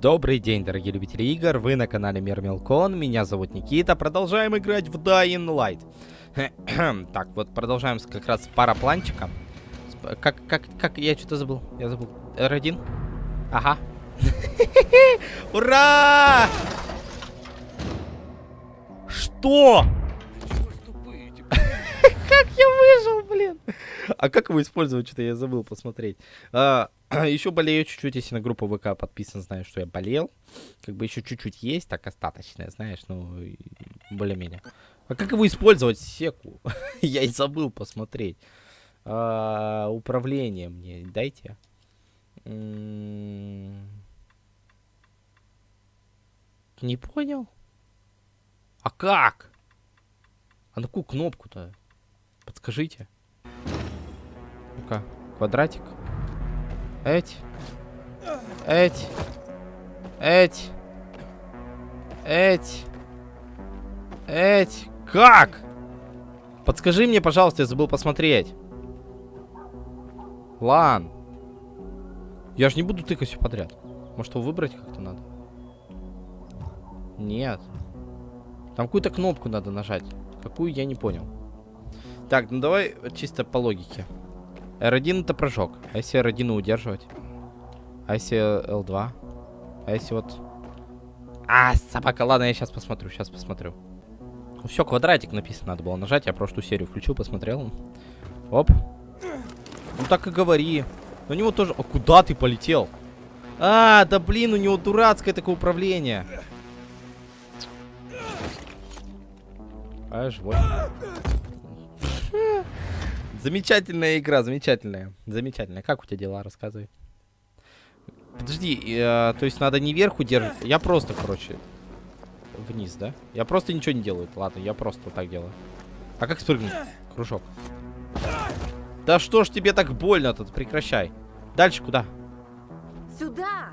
Добрый день, дорогие любители игр, вы на канале Мир Мелкон, меня зовут Никита, продолжаем играть в Dying Light. так, вот продолжаем с, как раз с парапланчиком. Как, как, как, я что-то забыл, я забыл. R1? Ага. Ура! Что? Как я выжил, блин? А как его использовать, что-то я забыл посмотреть. А, еще болею чуть-чуть, если на группу ВК подписан, знаю, что я болел. Как бы еще чуть-чуть есть, так остаточное, знаешь, ну, более-менее. А как его использовать, секу? я и забыл посмотреть. А, управление мне дайте. М-м-м. Не понял? А как? А на какую кнопку-то? Подскажите. Ну-ка, квадратик. Эть. Эть. Эть. Эть. Эть. Как? Подскажи мне, пожалуйста, я забыл посмотреть. Лан. Я же не буду тыкать все подряд. Может, его выбрать как-то надо? Нет. Там какую-то кнопку надо нажать. Какую, я не понял. Так, ну давай чисто по логике. R1 это прыжок. А если R1 удерживать? А если L2? А если вот... А, собака, ладно, я сейчас посмотрю, сейчас посмотрю. Все, квадратик написано, надо было нажать. Я прошлую серию включил, посмотрел. Оп. Ну так и говори. у него тоже... А куда ты полетел? А, да блин, у него дурацкое такое управление. А, живой. Замечательная игра, замечательная. Замечательная. Как у тебя дела? Рассказывай. Подожди, э, то есть надо не вверху держать. Я просто, короче, вниз, да? Я просто ничего не делаю. Ладно, я просто вот так делаю. А как спрыгнуть? Кружок. Да что ж тебе так больно тут? Прекращай. Дальше куда? Сюда.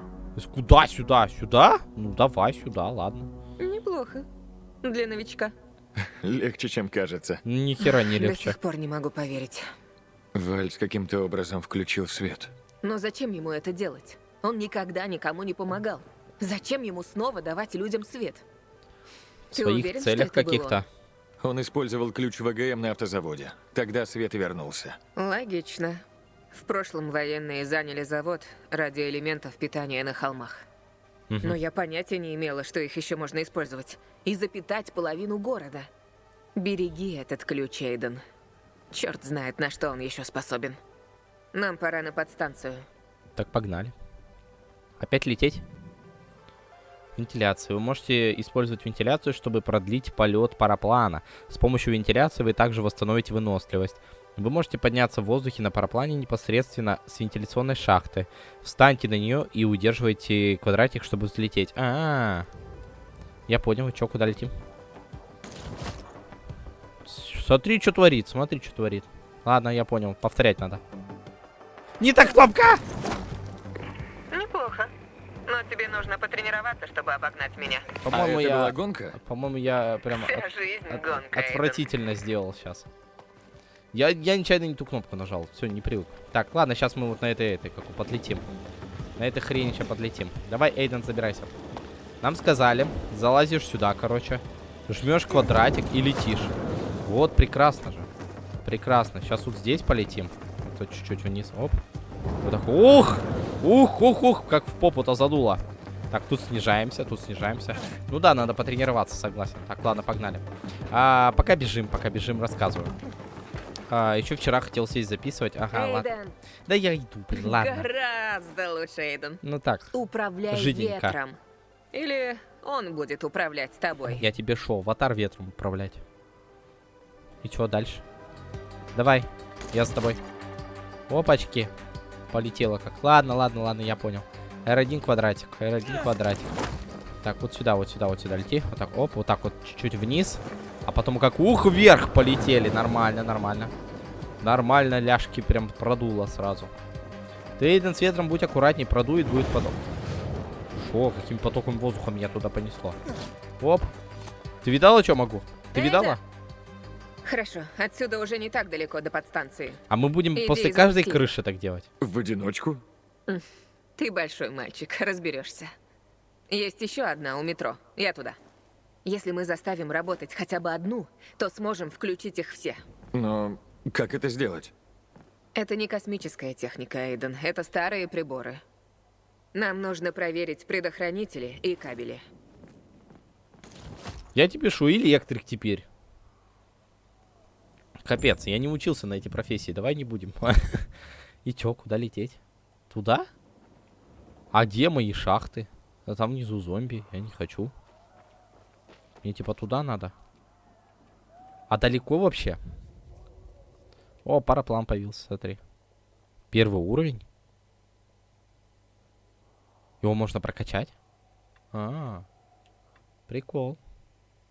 Куда сюда? Сюда? Ну давай сюда, ладно. Неплохо. Для новичка. Легче, чем кажется. Ни хера не легче. До сих пор не могу поверить. Вальс каким-то образом включил свет. Но зачем ему это делать? Он никогда никому не помогал. Зачем ему снова давать людям свет? В своих уверен, целях каких-то. Он использовал ключ ВГМ на автозаводе. Тогда свет и вернулся. Логично. В прошлом военные заняли завод ради элементов питания на холмах. Угу. Но я понятия не имела, что их еще можно использовать. И запитать половину города. Береги этот ключ, Эйден. Черт знает, на что он еще способен. Нам пора на подстанцию. Так, погнали. Опять лететь? Вентиляция. Вы можете использовать вентиляцию, чтобы продлить полет параплана. С помощью вентиляции вы также восстановите выносливость. Вы можете подняться в воздухе на параплане непосредственно с вентиляционной шахты. Встаньте на нее и удерживайте квадратик, чтобы взлететь. А, -а, -а. Я понял. Чё, куда летим? Смотри, что творит. Смотри, что творит. Ладно, я понял. Повторять надо. Не так кнопка! Неплохо. Но тебе нужно потренироваться, чтобы обогнать меня. По-моему, а я... была гонка? По-моему, я прям... Вся от... жизнь от... гонка. Отвратительно Эйден. сделал сейчас. Я, я нечаянно не ту кнопку нажал. Все, не привык. Так, ладно, сейчас мы вот на этой, этой, как подлетим. На этой хрени сейчас подлетим. Давай, Эйден, забирайся. Нам сказали, залазишь сюда, короче. Жмешь квадратик и летишь. Вот, прекрасно же. Прекрасно. Сейчас вот здесь полетим. Вот чуть-чуть вниз. Оп. Вот так. Ух! Ух, ух, ух, как в попу-то задуло. Так, тут снижаемся, тут снижаемся. Ну да, надо потренироваться, согласен. Так, ладно, погнали. А, пока бежим, пока бежим, рассказываю. А, еще вчера хотел сесть записывать. Ага, Эйден. ладно. Да я иду, блин, ладно. Гораздо лучше, Эйден. Ну так, Управляй Жиденько. ветром. Или он будет управлять тобой. я тебе шел, аватар ветром управлять. И чего дальше? Давай, я с тобой. Опачки. Полетело как. Ладно, ладно, ладно, я понял. R1 квадратик, R1 квадратик. Так, вот сюда, вот сюда, вот сюда лети. Вот так, оп, вот так вот чуть-чуть вниз. А потом как ух, вверх полетели. Нормально, нормально. Нормально, ляжки прям продуло сразу. Ты, Эйден, с ветром будь аккуратней, продует, будет поток. Шо, каким потоком воздуха меня туда понесло? Оп. Ты видала, что могу? Ты видала? Хорошо, отсюда уже не так далеко до подстанции. А мы будем Иди после каждой крыши так делать. В одиночку? Ты большой мальчик, разберешься. Есть еще одна у метро. Я туда. Если мы заставим работать хотя бы одну, то сможем включить их все. Но как это сделать? Это не космическая техника, Эйден. Это старые приборы. Нам нужно проверить предохранители и кабели. Я тебе пишу, электрик теперь. Капец, я не учился на эти профессии, давай не будем. И чё, куда лететь? Туда? А где мои шахты? А там внизу зомби, я не хочу. Мне типа туда надо. А далеко вообще? О, параплан появился, смотри. Первый уровень. Его можно прокачать? А, -а, -а. прикол.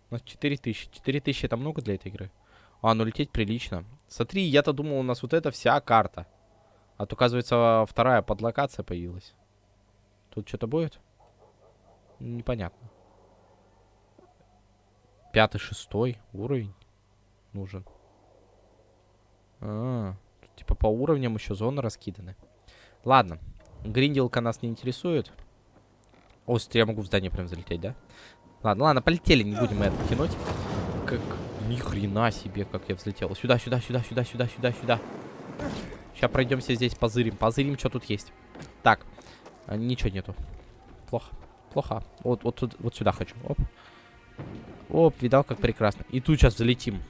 У нас 4000. 4000 это много для этой игры? А, ну лететь прилично. Смотри, я-то думал, у нас вот эта вся карта. А то, оказывается, вторая подлокация появилась. Тут что-то будет? Непонятно. Пятый, шестой уровень нужен. А. Тут, типа по уровням еще зоны раскиданы. Ладно. Гринделка нас не интересует. О, я могу в здание прям залететь, да? Ладно, ладно, полетели, не будем это тянуть. Как... Ни хрена себе, как я взлетел. Сюда, сюда, сюда, сюда, сюда, сюда, сюда. Сейчас пройдемся здесь, позырим. Позырим, что тут есть. Так. А, ничего нету. Плохо. Плохо. Вот, вот, вот сюда хочу. Оп. Оп, видал, как прекрасно. И тут сейчас залетим.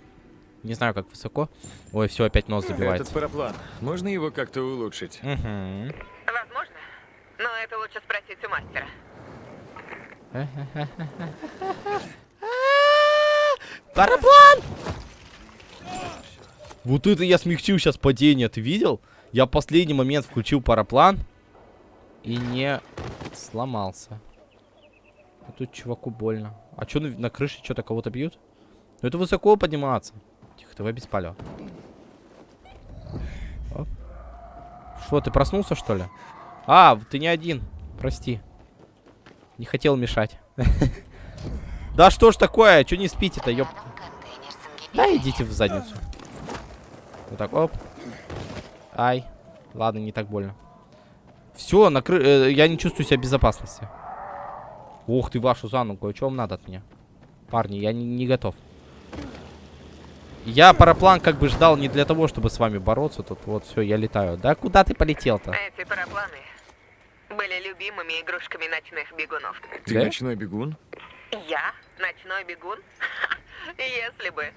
Не знаю, как высоко. Ой, все, опять нос забивается. Этот параплан. Можно его как-то улучшить? Угу. Возможно. Но это лучше спросить у мастера. Параплан! Вот это я смягчил сейчас падение, ты видел? Я в последний момент включил параплан и не сломался. А тут чуваку больно. А что на, на крыше что-то кого-то бьют? Ну это высоко подниматься. Тихо, давай без палева. Что, ты проснулся, что ли? А, ты не один. Прости. Не хотел мешать. Да что ж такое? Че не спите-то, ёп... Да идите в задницу. Вот так, оп. Ай. Ладно, не так больно. Все, накры... Э, я не чувствую себя в безопасности. Ух ты, вашу за ногу. Что вам надо от меня? Парни, я не, не готов. Я параплан как бы ждал не для того, чтобы с вами бороться. Тут вот все, я летаю. Да куда ты полетел-то? Эти парапланы были любимыми игрушками ночных бегунов. Ты Да? ночной бегун? Я? Ночной бегун? Если бы.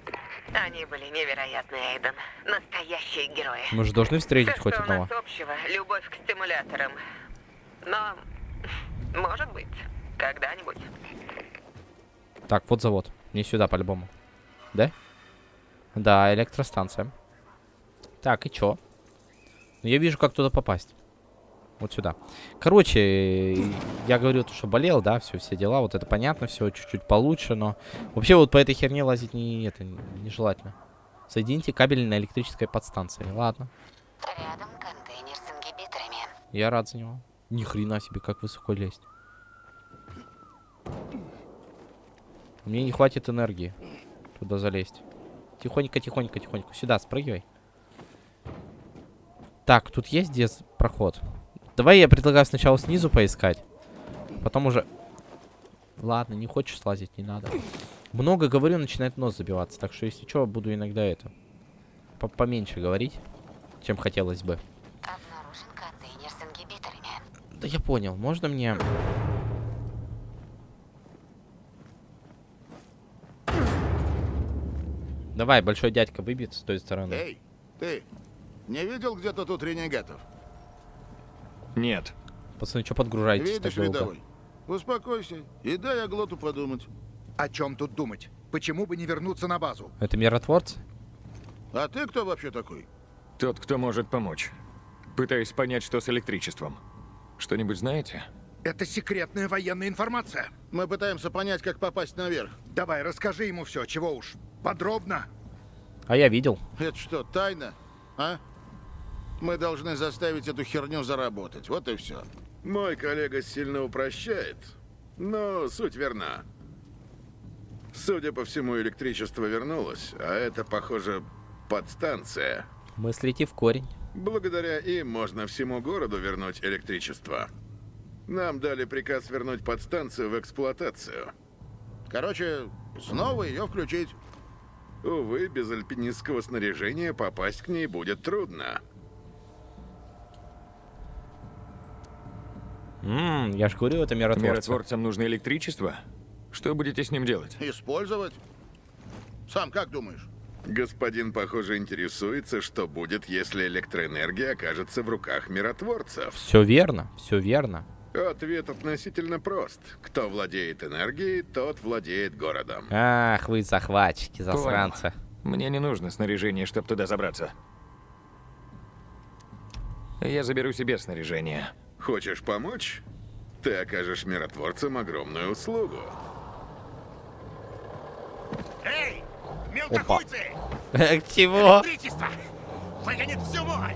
Они были невероятные, Эйден. Настоящие герои. Мы же должны встретить Все, хоть что у одного. нас общего, любовь к стимуляторам. Но, может быть, когда-нибудь. Так, вот завод. Не сюда, по-любому. Да? Да, электростанция. Так, и чё? Ну, я вижу, как туда попасть. Вот сюда. Короче, я говорю, то, что болел, да, все, все дела. Вот это понятно, все чуть-чуть получше, но... Вообще вот по этой херне лазить не, это, нежелательно. Соедините кабель на электрической подстанции. Ладно. Рядом контейнер с ингибиторами. Я рад за него. Ни хрена себе, как высоко лезть. Мне не хватит энергии туда залезть. Тихонько, тихонько, тихонько. Сюда, спрыгивай. Так, тут есть где проход? Давай я предлагаю сначала снизу поискать. Потом уже... Ладно, не хочешь слазить, не надо. Много говорю, начинает нос забиваться. Так что, если что, буду иногда это... по- Поменьше говорить, чем хотелось бы. Обнаружен контейнер с ингибиторами. Да я понял, можно мне... Давай, большой дядька выбьет с той стороны. Эй, ты не видел где-то тут ренегатов? Нет. Пацаны, что подгружаетесь так Видишь, долго? рядовой? Успокойся и дай Аглоту подумать. О чем тут думать? Почему бы не вернуться на базу? Это миротворцы? А ты кто вообще такой? Тот, кто может помочь. Пытаюсь понять, что с электричеством. Что-нибудь знаете? Это секретная военная информация. Мы пытаемся понять, как попасть наверх. Давай, расскажи ему все, чего уж. Подробно. А я видел. Это что, тайна? А? Мы должны заставить эту херню заработать. Вот и все. Мой коллега сильно упрощает, но суть верна. Судя по всему, электричество вернулось, а это, похоже, подстанция. Мыслите в корень. Благодаря им можно всему городу вернуть электричество. Нам дали приказ вернуть подстанцию в эксплуатацию. Короче, снова ее включить. Увы, без альпинистского снаряжения попасть к ней будет трудно. Ммм, я ж говорю, это миротворцы. Миротворцам нужно электричество? Что будете с ним делать? Использовать. Сам как думаешь? Господин, похоже, интересуется, что будет, если электроэнергия окажется в руках миротворцев. Все верно, все верно. Ответ относительно прост. Кто владеет энергией, тот владеет городом. Ах, вы захватчики, засранцы. Мне не нужно снаряжение, чтобы туда забраться. Я заберу себе снаряжение. Хочешь помочь? Ты окажешь миротворцам огромную услугу. Эй, мелкохуйцы! Чего? Электричество! Выгонит всю мой!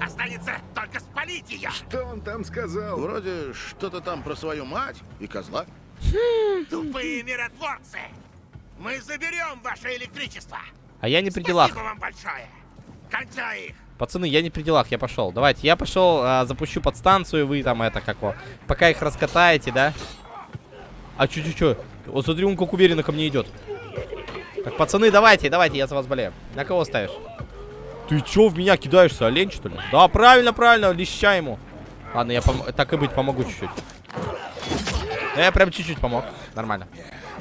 Останется только спалить ее! Что он там сказал? Вроде что-то там про свою мать и козла. Тупые миротворцы! Мы заберем ваше электричество! А я не при делах. Спасибо вам большое! Кончай их! Пацаны, я не при делах, я пошел. Давайте, я пошел, а, запущу подстанцию, вы там это как его. Пока их раскатаете, да? А чё? Вот смотри, он как уверенно ко мне идет. Так, пацаны, давайте, давайте, я за вас болею. На кого ставишь? Ты чё в меня кидаешься, олень, что ли? Да, правильно, правильно, леща ему. Ладно, я так и быть, помогу чуть-чуть. Я прям чуть-чуть помог. Нормально.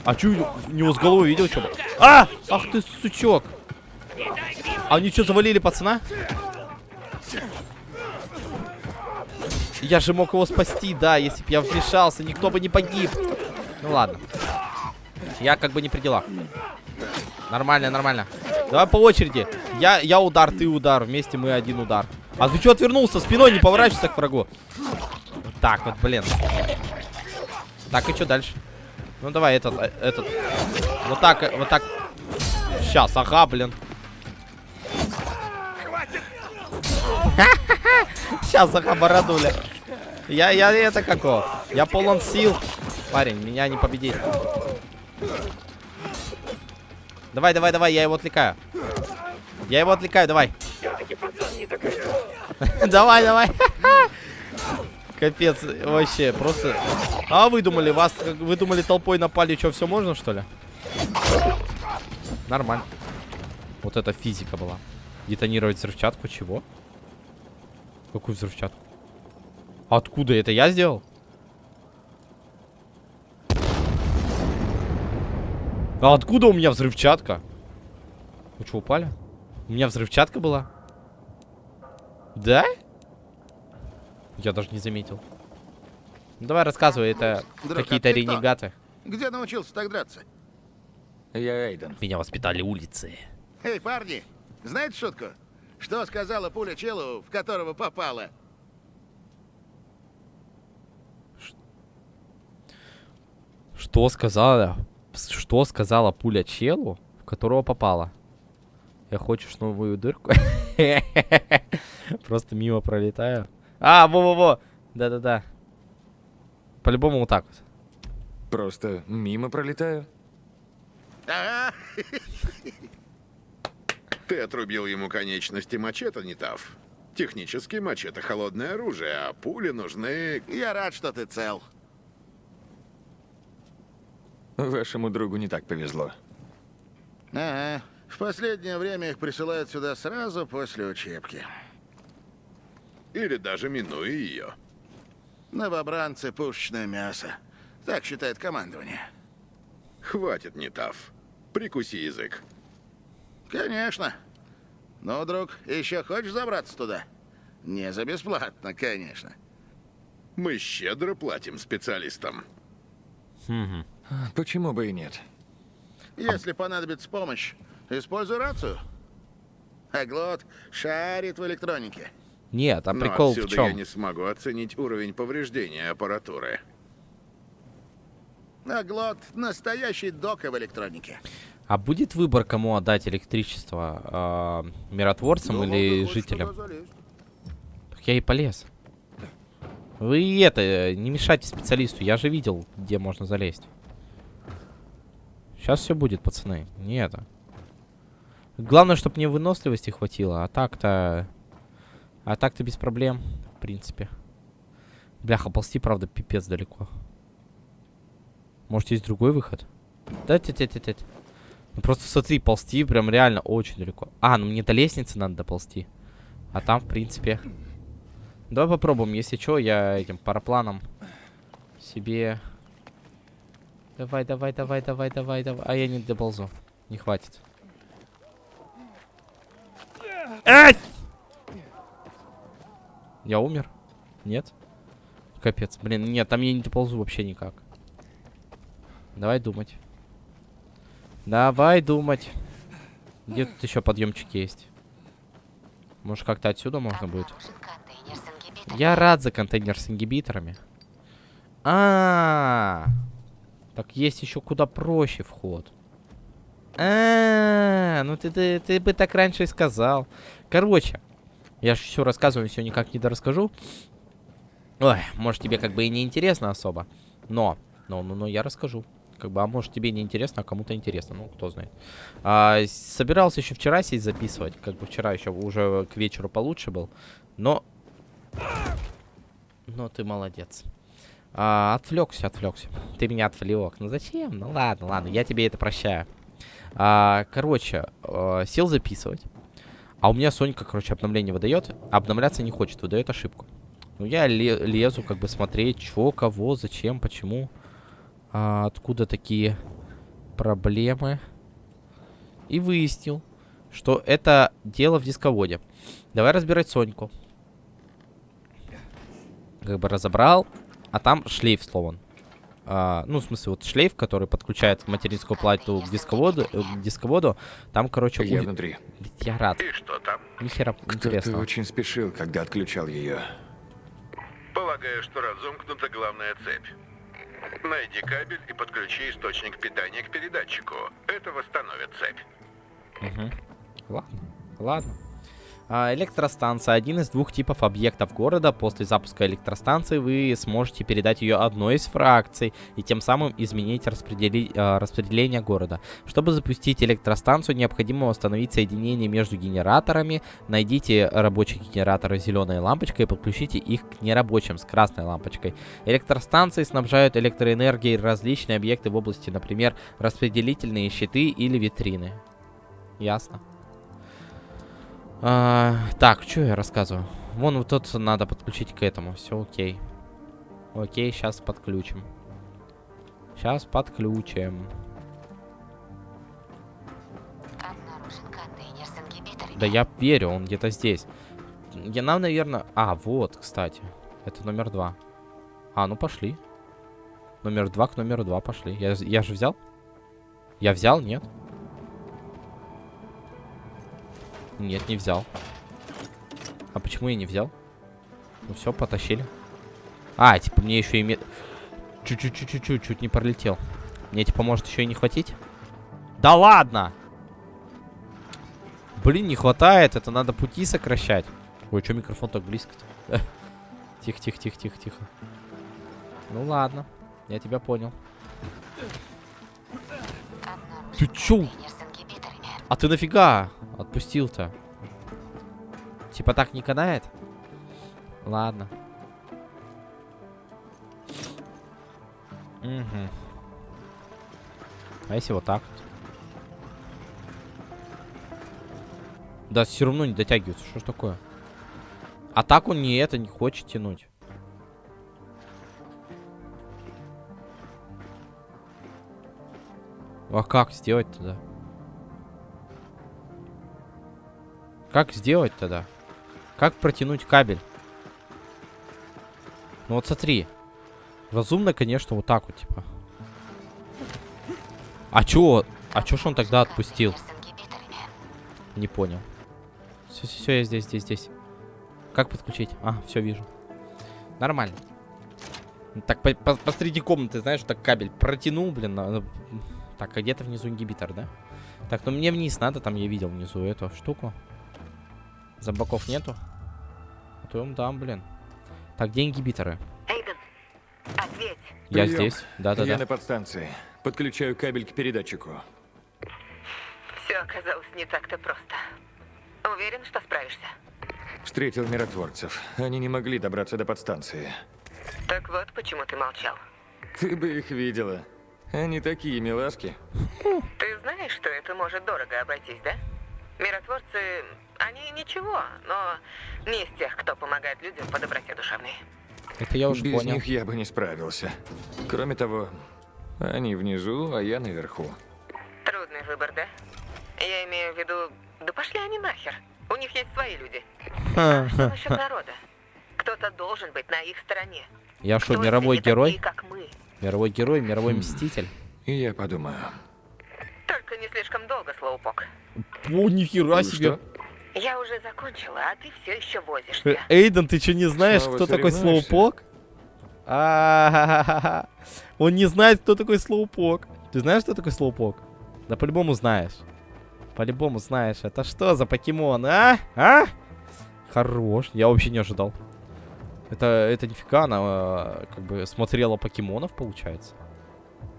А чё, у него с головой видел, что? А! Ах ты, сучок. А они что, завалили пацана? Я же мог его спасти, да, если бы я вмешался, никто бы не погиб. Ну ладно. Я как бы не при делах. Нормально, нормально. Давай по очереди. Я, я удар, ты удар. Вместе мы один удар. А ты что отвернулся? Спиной не поворачивайся к врагу. Вот так вот, блин. Так, и что дальше? Ну давай этот, э, этот. Вот так, э, вот так. Сейчас, ага, блин. Сейчас, ага, бородуля. Я, я это какого? Я полон сил. Парень, меня не победить. Давай, давай, давай, я его отвлекаю. Я его отвлекаю, давай. Давай, давай. Капец, вообще, просто... А вы думали, вас, вы думали, толпой напали, что, все можно, что ли? Нормально. Вот это физика была. Детонировать взрывчатку, чего? Какую взрывчатку? Откуда это я сделал? А откуда у меня взрывчатка? Вы что, упали? У меня взрывчатка была? Да? Я даже не заметил. Ну, давай рассказывай, это какие-то а ренегаты. Где научился так драться? Я Эйден. Меня воспитали улицы. Эй, парни, знаете шутку? Что сказала пуля челу, в которого попала? Что сказала? Что сказала пуля челу, в которого попала? Я хочешь новую дырку? Просто мимо пролетаю. А, во-во-во! Да-да-да. По-любому вот так вот. Просто мимо пролетаю. Ага. Ты отрубил ему конечности мачете, не тав. Технически мачете холодное оружие, а пули нужны... Я рад, что ты цел. Вашему другу не так повезло. Ага. В последнее время их присылают сюда сразу после учебки. Или даже минуя ее. Новобранцы — пушечное мясо. Так считает командование. Хватит, не тав. Прикуси язык. Конечно. Ну, друг, еще хочешь забраться туда? Не за бесплатно, конечно. Мы щедро платим специалистам. Мгм. Почему бы и нет? Если понадобится помощь, используй рацию. Аглот шарит в электронике. Нет, а прикол в отсюда чем? я не смогу оценить уровень повреждения аппаратуры. Аглот — настоящий дока в электронике. А будет выбор, кому отдать электричество? а, миротворцам Думал, или ты хочешь жителям? Так я и полез. Вы это, э, не мешайте специалисту. Я же видел, где можно залезть. Сейчас все будет, пацаны. Не это. Главное, чтобы мне выносливости хватило. А так-то... А так-то без проблем, в принципе. Бляха, ползти, правда, пипец далеко. Может, есть другой выход? Да, тя тя тя тя Ну просто смотри, ползти прям реально очень далеко. А, ну мне до лестницы надо доползти. А там, в принципе... Давай попробуем, если что, я этим парапланом себе... Давай, давай, давай, давай, давай, давай. А я не доползу. Не хватит. Ай! Я умер? Нет? Капец. Блин, нет, там я не доползу вообще никак. Давай думать. Давай думать. Где тут еще подъемчики есть? Может, как-то отсюда можно будет? Я рад за контейнер с ингибиторами. А, -а, -а. Так есть еще куда проще вход. А, ну ты, ты, ты бы так раньше и сказал. Короче, я же все рассказываю, все никак не дорасскажу. Ой, может тебе как бы и не интересно особо, но, но, но, но я расскажу. Как бы, а может тебе не интересно, а кому-то интересно, ну кто знает. А, собирался еще вчера сесть записывать, как бы вчера еще уже к вечеру получше был, но, но ты молодец. А, отвлекся, отвлекся. Ты меня отвлек. Ну зачем? Ну ладно, ладно, я тебе это прощаю. А, короче, а, сел записывать. А у меня Сонька, короче, обновление выдает. Обновляться не хочет, выдает ошибку. Ну, я лезу, как бы, смотреть, что, кого, зачем, почему. А, откуда такие проблемы. И выяснил, что это дело в дисководе. Давай разбирать Соньку. Как бы разобрал. А там шлейф сломан. А, ну, в смысле, вот шлейф, который подключает материнскую плату к дисководу, э, к дисководу там, короче, Я уви- внутри. Я рад. И что там? Ни хера Кто-то интересного. очень спешил, когда отключал ее. Полагаю, что разомкнута главная цепь. Найди кабель и подключи источник питания к передатчику. Это восстановит цепь. Мгм. Ладно, ладно. А, электростанция. Один из двух типов объектов города. После запуска электростанции вы сможете передать ее одной из фракций и тем самым изменить распредели- а, распределение города. Чтобы запустить электростанцию, необходимо установить соединение между генераторами. Найдите рабочие генераторы с зеленой лампочкой и подключите их к нерабочим с красной лампочкой. Электростанции снабжают электроэнергией различные объекты в области, например, распределительные щиты или витрины. Ясно. А, так, что я рассказываю? Вон вот тут надо подключить к этому. Все окей. Окей, сейчас подключим. Сейчас подключим. Да я верю, он где-то здесь. Я нам, наверное... А, вот, кстати. Это номер два. А, ну пошли. Номер два к номеру два пошли. Я, я же взял? Я взял, нет? Нет, не взял. А почему я не взял? Ну все, потащили. А, типа мне еще и... ме- Чуть-чуть-чуть-чуть, чуть не пролетел. Мне типа может еще и не хватить? Да ладно! Блин, не хватает, это надо пути сокращать. Ой, что микрофон так близко-то? Тихо, тихо, тихо, тихо, тихо. Ну ладно, я тебя понял. Ты чё? А ты нафига отпустил-то? Типа так не канает? Ладно. Угу. А если вот так? Да, все равно не дотягивается. Что ж такое? А так он не это не хочет тянуть. А как сделать тогда? Как сделать тогда? Как протянуть кабель? Ну вот смотри. Разумно, конечно, вот так вот, типа. А чё? А чё ж он тогда отпустил? Не понял. Все, все, все, я здесь, здесь, здесь. Как подключить? А, все вижу. Нормально. Так по- по- посреди комнаты, знаешь, так кабель протянул, блин. на- Так, а где-то внизу ингибитор, да? Так, ну мне вниз надо, там я видел внизу эту штуку. Зомбаков нету? А то им дам, блин. Так, где ингибиторы? Эйден, ответь. Я Прием. здесь. Да-да-да. Я на подстанции. Подключаю кабель к передатчику. Все оказалось не так-то просто. Уверен, что справишься? Встретил миротворцев. Они не могли добраться до подстанции. Так вот, почему ты молчал. Ты бы их видела. Они такие милашки. Ты знаешь, что это может дорого обойтись, да? Миротворцы, они ничего, но не из тех, кто помогает людям по доброте душевной. Это я уже Без понял. них я бы не справился. Кроме того, они внизу, а я наверху. Трудный выбор, да? Я имею в виду, да пошли они нахер. У них есть свои люди. А что насчет народа? Кто-то должен быть на их стороне. Я что, мировой герой? такие, как мы? Мировой герой, мировой Хм. мститель. И я подумаю. Только не слишком долго, Слоупок. О, нихера Ну себе. что? Я уже закончила, а ты все еще возишься. Эйден, ты что, не знаешь, Снова кто такой слоупок? А, Он не знает, кто такой слоупок. Ты знаешь, кто такой слоупок? Да по-любому знаешь. По-любому знаешь. Это что за покемон, а? А? Хорош. Я вообще не ожидал. Это, это нифига, она э, как бы смотрела покемонов, получается.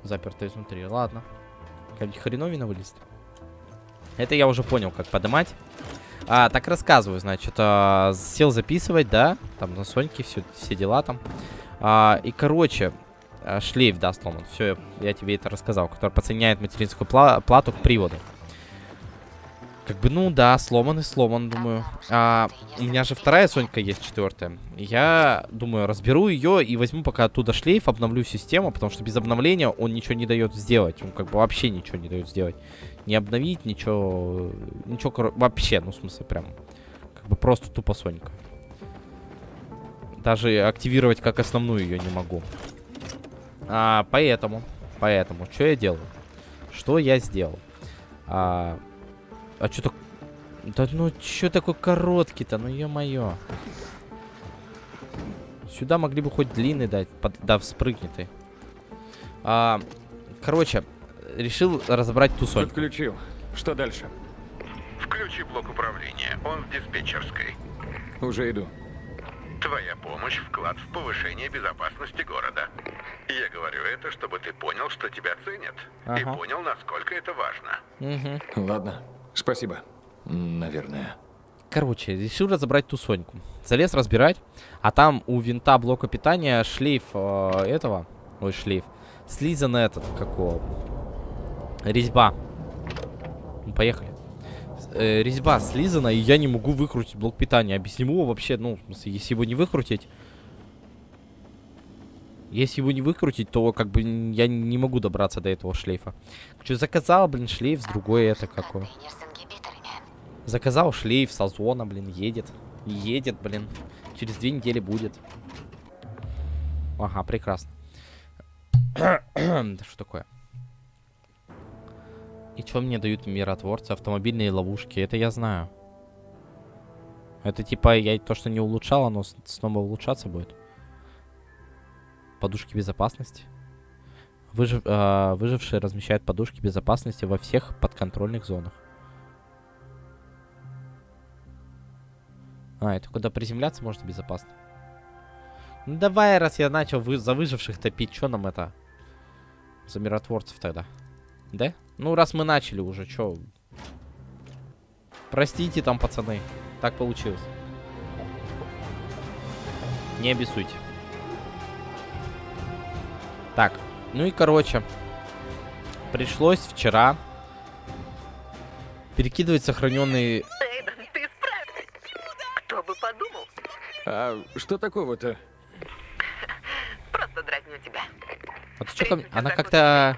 Запертая изнутри. Ладно. Какая-нибудь хреновина вылезет. Это я уже понял, как подымать. А, так рассказываю, значит, а, сел записывать, да, там на Соньке все, все дела там. А, и, короче, а, шлейф, да, сломан. Все, я тебе это рассказал, который подсоединяет материнскую пла- плату к приводу. Как бы, ну да, сломан и сломан, думаю. А, у меня же вторая Сонька есть, четвертая. Я думаю, разберу ее и возьму пока оттуда шлейф, обновлю систему, потому что без обновления он ничего не дает сделать. Он как бы вообще ничего не дает сделать. Не обновить, ничего, ничего, вообще, ну, в смысле, прям, как бы просто тупо Сонька. Даже активировать как основную ее не могу. А, поэтому, поэтому, что я делаю? Что я сделал? А, а что так... Да ну, что такой короткий-то? Ну, ё-моё. Сюда могли бы хоть длинный дать. Под... Да, вспрыгни ты. А, короче, решил разобрать ту Соньку. Подключил. Что дальше? Включи блок управления. Он в диспетчерской. Уже иду. Твоя помощь – вклад в повышение безопасности города. Я говорю это, чтобы ты понял, что тебя ценят. И Ага. понял, насколько это важно. Угу. Ладно. Спасибо. Наверное. Короче, решил разобрать ту Соньку. Залез разбирать, а там у винта блока питания шлейф э, этого, ой, шлейф, слизан этот, какого, резьба. Поехали. Э, резьба слизана, и я не могу выкрутить блок питания. Объясню вообще, ну, если его не выкрутить, если его не выкрутить, то как бы я не могу добраться до этого шлейфа. Что заказал, блин, шлейф с другой это какой. Заказал шлейф с озона, блин, едет. Едет, блин. Через две недели будет. Ага, прекрасно. Да что такое? И что мне дают миротворцы? Автомобильные ловушки. Это я знаю. Это типа я то, что не улучшал, оно снова улучшаться будет. Подушки безопасности. Выжив, а, выжившие размещают подушки безопасности во всех подконтрольных зонах. А, это куда приземляться можно безопасно. Ну давай, раз я начал вы, за выживших топить, что нам это? За миротворцев тогда. Да? Ну, раз мы начали уже, что? Простите там, пацаны. Так получилось. Не обессуйте. Так, ну и короче. Пришлось вчера перекидывать сохраненные Эйден, ты справишься. Кто бы подумал? А что такого-то? Просто дразню тебя. А ты чё ко мне? Она как-то...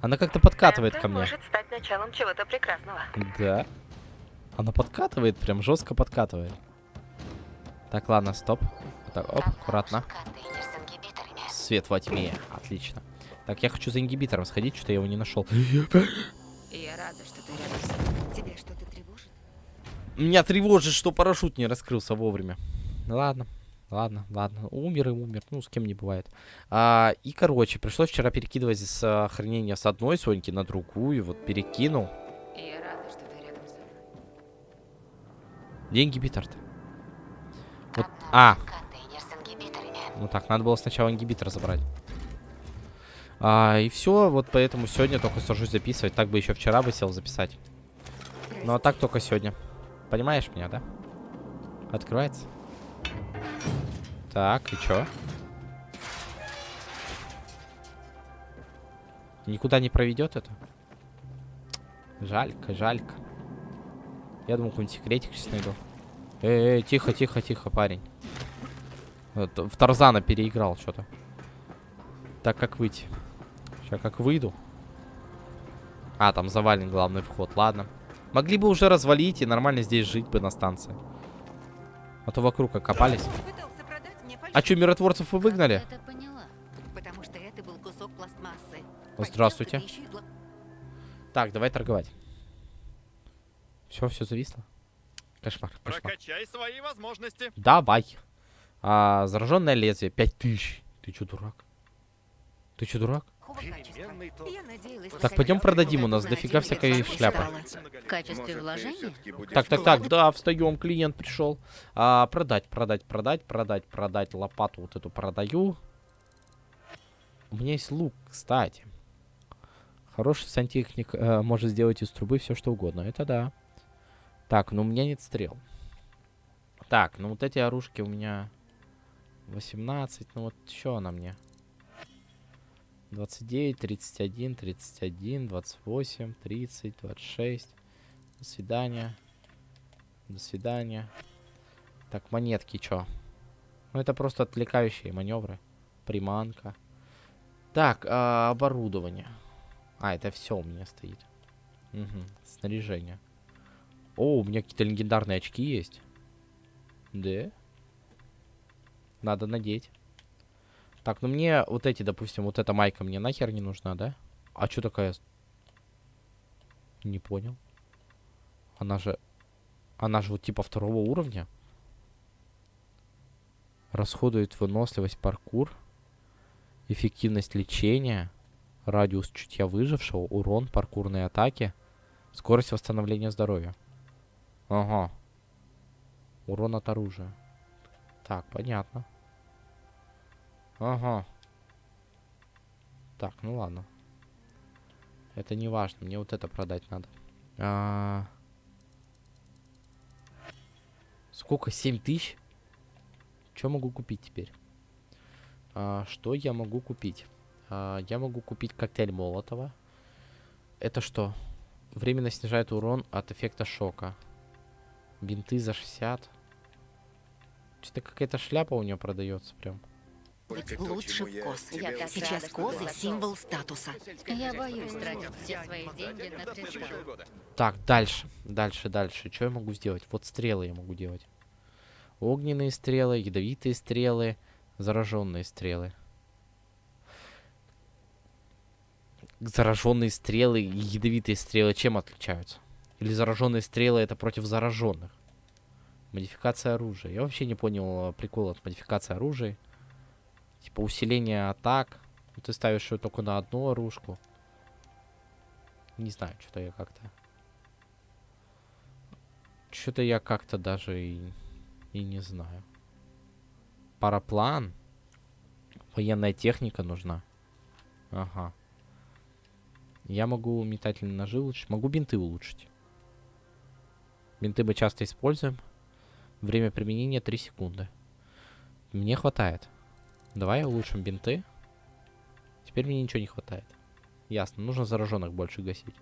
Она как-то подкатывает Это ко мне. может стать началом чего-то прекрасного. Да. Она подкатывает, прям жестко подкатывает. Так, ладно, стоп. Так, оп, аккуратно. Свет во тьме. Отлично. Так, я хочу за ингибитором сходить, что-то я его не нашел. Я рада, что ты рядом. Тебя что-то тревожит? Меня тревожит, что парашют не раскрылся вовремя. Ладно, ладно, ладно. Умер и умер. Ну, с кем не бывает. А, и, короче, пришлось вчера перекидывать с а, хранения с одной Соньки на другую. Вот перекинул. Я рада, что ты рядом со мной. Где ингибитор-то? Вот, а. Ну так, надо было сначала ингибитор забрать. А, и все, вот поэтому сегодня только сажусь записывать. Так бы еще вчера бы сел записать. Ну а так только сегодня. Понимаешь меня, да? Открывается. Так, и чё? Никуда не проведет это? Жалько, жалько. Я думал, какой-нибудь секретик сейчас найду. Эй, -э, тихо, тихо, тихо, парень. В Тарзана переиграл что-то. Так, как выйти? Сейчас как выйду. А, там завален главный вход, ладно. Могли бы уже развалить и нормально здесь жить бы на станции. А то вокруг окопались. А что, миротворцев вы выгнали? Я это поняла. Потому что это был кусок пластмассы. Здравствуйте. Так, давай торговать. Все, все зависло. Кошмар, кошмар. Прокачай свои возможности. Давай. А, зараженное лезвие. 5000. Ты чё, дурак? Ты чё, дурак? Плохого качества. Я надеялась, Так, пойдем продадим, у нас дофига всякой шляпы. В качестве вложения? Так, так, так, да, встаем, клиент пришел. А, продать, продать, продать, продать, продать. Лопату вот эту продаю. У меня есть лук, кстати. Хороший сантехник э, может сделать из трубы все, что угодно. Это да. Так, ну у меня нет стрел. Так, ну вот эти оружки у меня 18. Ну вот что она мне? 29, 31, 31, 28, 30, 26. До свидания. До свидания. Так, монетки чё? Ну, это просто отвлекающие маневры. Приманка. Так, а, оборудование. А, это все у меня стоит. Угу. Снаряжение. О, у меня какие-то легендарные очки есть. Да? Надо надеть. Так, ну мне вот эти, допустим, вот эта майка мне нахер не нужна, да? А что такая? Не понял. Она же... Она же вот типа второго уровня. Расходует выносливость паркур. Эффективность лечения. Радиус чутья выжившего. Урон паркурной атаки. Скорость восстановления здоровья. Ага. Урон от оружия. Так, понятно. Ага. Так, ну ладно. Это не важно. Мне вот это продать надо. А... Сколько? 7 тысяч? Что могу купить теперь? А, что я могу купить? А, я могу купить коктейль Молотова. Это что? Временно снижает урон от эффекта шока. Бинты за 60. Что-то какая-то шляпа у нее продается прям. Быть лучше в косы. Я Сейчас козы символ статуса. Я боюсь тратить все свои деньги на кристалл. Так, дальше. Дальше, дальше. Что я могу сделать? Вот стрелы я могу делать. Огненные стрелы, ядовитые стрелы, зараженные стрелы. Зараженные стрелы и ядовитые стрелы чем отличаются? Или зараженные стрелы это против зараженных? Модификация оружия. Я вообще не понял э, прикола от модификации оружия. Типа усиление атак. Ну, Ты ставишь ее только на одну оружку. Не знаю, что-то я как-то... Что-то я как-то даже и, и не знаю. Параплан. Военная техника нужна. Ага. Я могу метательные ножи улучшить. Могу бинты улучшить. Бинты мы часто используем. Время применения 3 секунды. Мне хватает. Давай улучшим бинты. Теперь мне ничего не хватает. Ясно. Нужно зараженных больше гасить.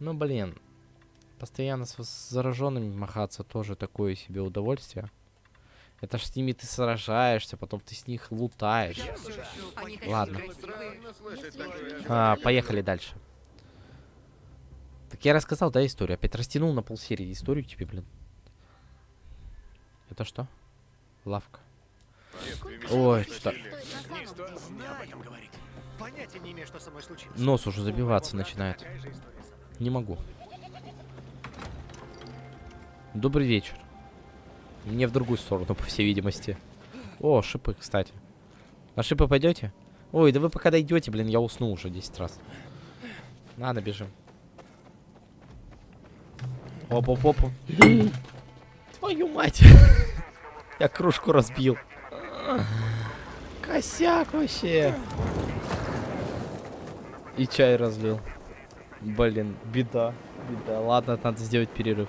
Ну, блин. Постоянно с, зараженными махаться тоже такое себе удовольствие. Это ж с ними ты сражаешься, потом ты с них лутаешь. Ладно. А, поехали дальше. Так я рассказал, да, историю? Опять растянул на полсерии историю тебе, блин. Это что? Лавка. Ой, что. Нос уже забиваться начинает. Не могу. Добрый вечер. Мне в другую сторону, по всей видимости. О, шипы, кстати. На шипы пойдете? Ой, да вы пока дойдете, блин, я уснул уже 10 раз. Ладно, бежим. Оп-оп-оп. Твою мать. Я кружку разбил. Косяк вообще. И чай разлил. Блин, беда. Беда. Ладно, надо сделать перерыв.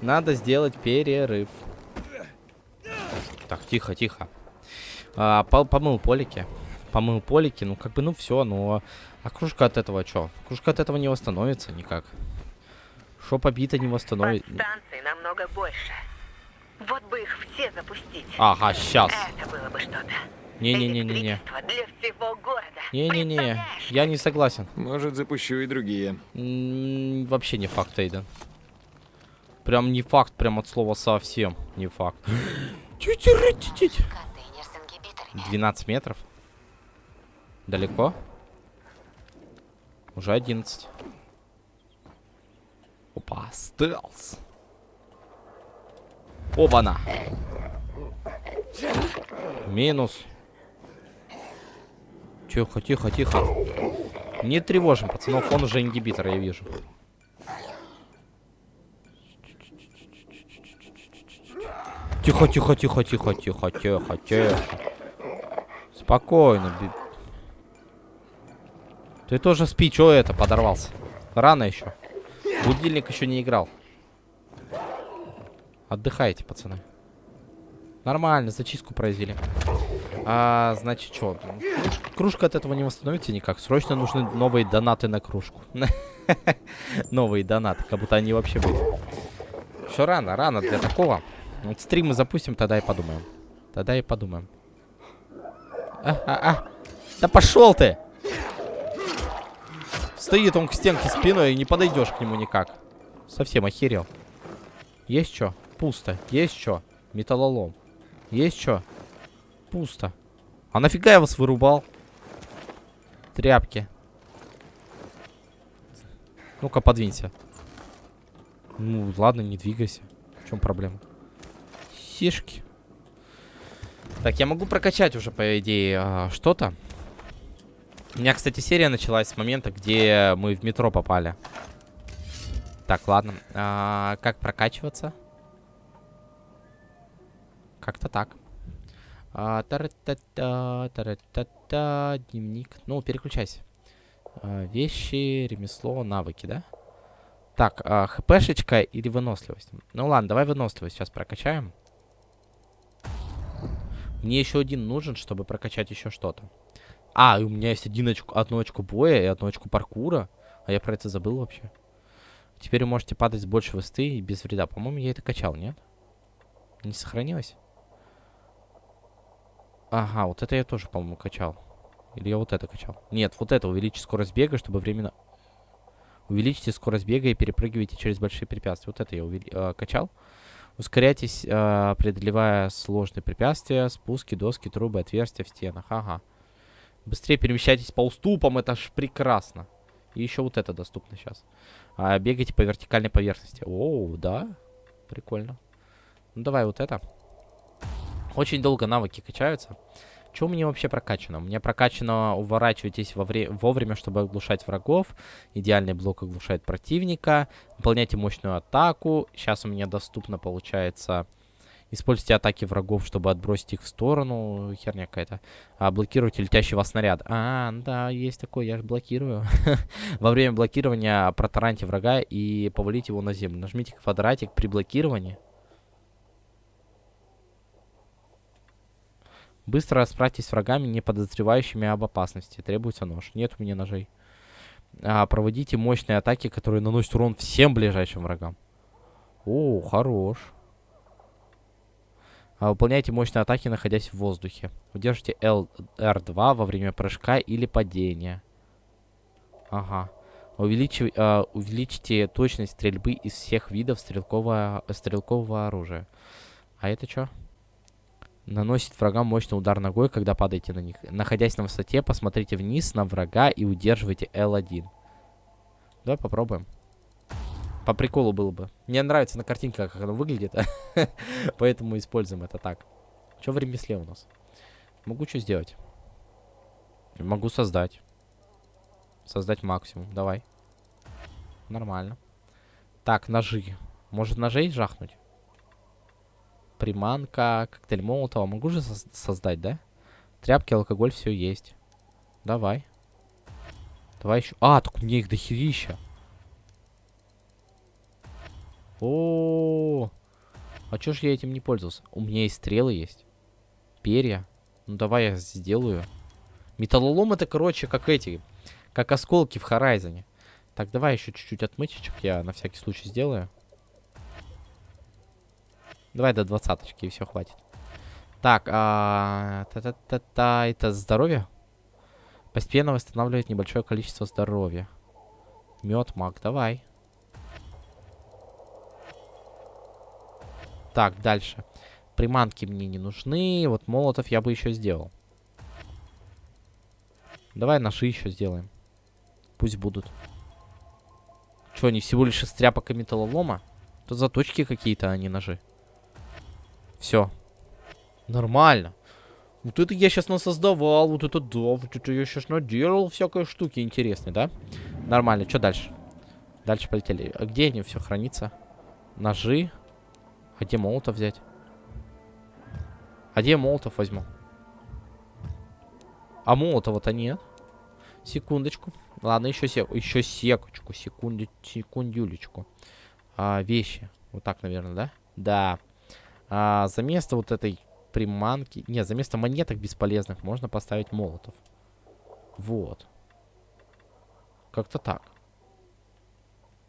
Надо сделать перерыв. Так, тихо, тихо. А, по- помыл полики. помыл полики, ну как бы, ну все, но... А кружка от этого что? Кружка от этого не восстановится никак. Шо побито не восстановит. Подстанций намного больше. Вот бы их все запустить. Ага, сейчас. Это было бы что-то. Не-не-не-не-не. Электричество для всего города. Не-не-не, я не согласен. Может, запущу и другие. М, Вообще не факт, Эйден. Прям не факт, прям от слова совсем не факт. Тю-тю-ры-тю-тю. Контейнер с ингибиторами. 12 метров. Далеко? Уже 11. Опа, стелс. Оба-на. Минус. Тихо, тихо, тихо. Не тревожим, пацанов, он уже ингибитор, я вижу. Тихо, тихо, тихо, тихо, тихо, тихо, тихо. Спокойно. Ты тоже спи, чё это подорвался? Рано еще. Будильник еще не играл. Отдыхайте, пацаны. Нормально, зачистку произвели. А, значит, что? Кружка от этого не восстановится никак. Срочно нужны новые донаты на кружку. Новые донаты, как будто они вообще были. Еще рано, рано для такого. Вот стримы запустим, тогда и подумаем. Тогда и подумаем. А, а, а. Да пошел ты! Стоит он к стенке спиной и не подойдешь к нему никак. Совсем охерел. Есть что? Пусто. Есть что? Металлолом. Есть что? Пусто. А нафига я вас вырубал? Тряпки. Ну-ка, подвинься. Ну, ладно, не двигайся. В чем проблема? Сишки. Так, я могу прокачать уже, по идее, а, что-то. У меня, кстати, серия началась с момента, где мы в метро попали. Так, ладно. А, как прокачиваться? Как-то так. А, тара-та-та, тара-та-та, дневник. Ну, переключайся. А, вещи, ремесло, навыки, да? Так, а, хпшечка или выносливость? Ну ладно, давай выносливость сейчас прокачаем. Мне еще один нужен, чтобы прокачать еще что-то. А, у меня есть один очко, одно очко боя и одно очко паркура. А я про это забыл вообще. Теперь вы можете падать с больше высоты и без вреда. По-моему, я это качал, нет? Не сохранилось? Ага, вот это я тоже, по-моему, качал. Или я вот это качал? Нет, вот это увеличить скорость бега, чтобы временно... Увеличьте скорость бега и перепрыгивайте через большие препятствия. Вот это я увели... э, качал. Ускоряйтесь, э, преодолевая сложные препятствия, спуски, доски, трубы, отверстия в стенах. Ага. Быстрее перемещайтесь по уступам, это ж прекрасно. И еще вот это доступно сейчас. А, бегайте по вертикальной поверхности. Оу, да. Прикольно. Ну давай вот это. Очень долго навыки качаются. Что у меня вообще прокачано? У меня прокачано уворачивайтесь во вре вовремя, чтобы оглушать врагов. Идеальный блок оглушает противника. Выполняйте мощную атаку. Сейчас у меня доступно получается... Используйте атаки врагов, чтобы отбросить их в сторону. Херня какая-то. А, блокируйте летящего снаряда. А, да, есть такое, я же блокирую. Во время блокирования протараньте врага и повалите его на землю. Нажмите квадратик при блокировании. Быстро расправьтесь с врагами, не подозревающими об опасности. Требуется нож. Нет у меня ножей. А, проводите мощные атаки, которые наносят урон всем ближайшим врагам. О, хорош. А, выполняйте мощные атаки, находясь в воздухе. Удержите L R2 во время прыжка или падения. Ага. Увеличив, а, увеличьте точность стрельбы из всех видов стрелкового, стрелкового оружия. А это что? Наносит врагам мощный удар ногой, когда падаете на них. Находясь на высоте, посмотрите вниз на врага и удерживайте L1. Давай попробуем. По приколу было бы. Мне нравится на картинке, как оно выглядит. Поэтому используем это так. Что в ремесле у нас? Могу что сделать? Могу создать. Создать максимум. Давай. Нормально. Так, ножи. Может ножей жахнуть? Приманка, коктейль Молотова. Могу же соз- создать, да? Тряпки, алкоголь, все есть. Давай. Давай еще. А, так у меня их дохерища. О, а чё ж я этим не пользовался? У меня и стрелы есть. Перья. Ну давай я сделаю. Металлолом это, короче, как эти, как осколки в Хорайзоне. Так, давай еще чуть-чуть отмычечек я на всякий случай сделаю. Давай до двадцаточки, и все, хватит. Так, а... Та-та-та-та, это здоровье? Постепенно восстанавливает небольшое количество здоровья. Мед, маг, давай. Так, дальше. Приманки мне не нужны. Вот молотов я бы еще сделал. Давай ножи еще сделаем. Пусть будут. Что, они всего лишь из тряпок и металлолома? Тут заточки какие-то, а не ножи. Все. Нормально. Вот это я сейчас насоздавал. Вот это да. Вот это я сейчас наделал всякой штуки интересной, да? Нормально. Что дальше? Дальше полетели. А где они все хранится? Ножи. А где молотов взять? А где молотов возьму? А молотова-то нет. Секундочку. Ладно, еще, сек еще секочку. Секунду секундюлечку. А, вещи. Вот так, наверное, да? Да. А, за место вот этой приманки... Не, за место монеток бесполезных можно поставить молотов. Вот. Как-то так.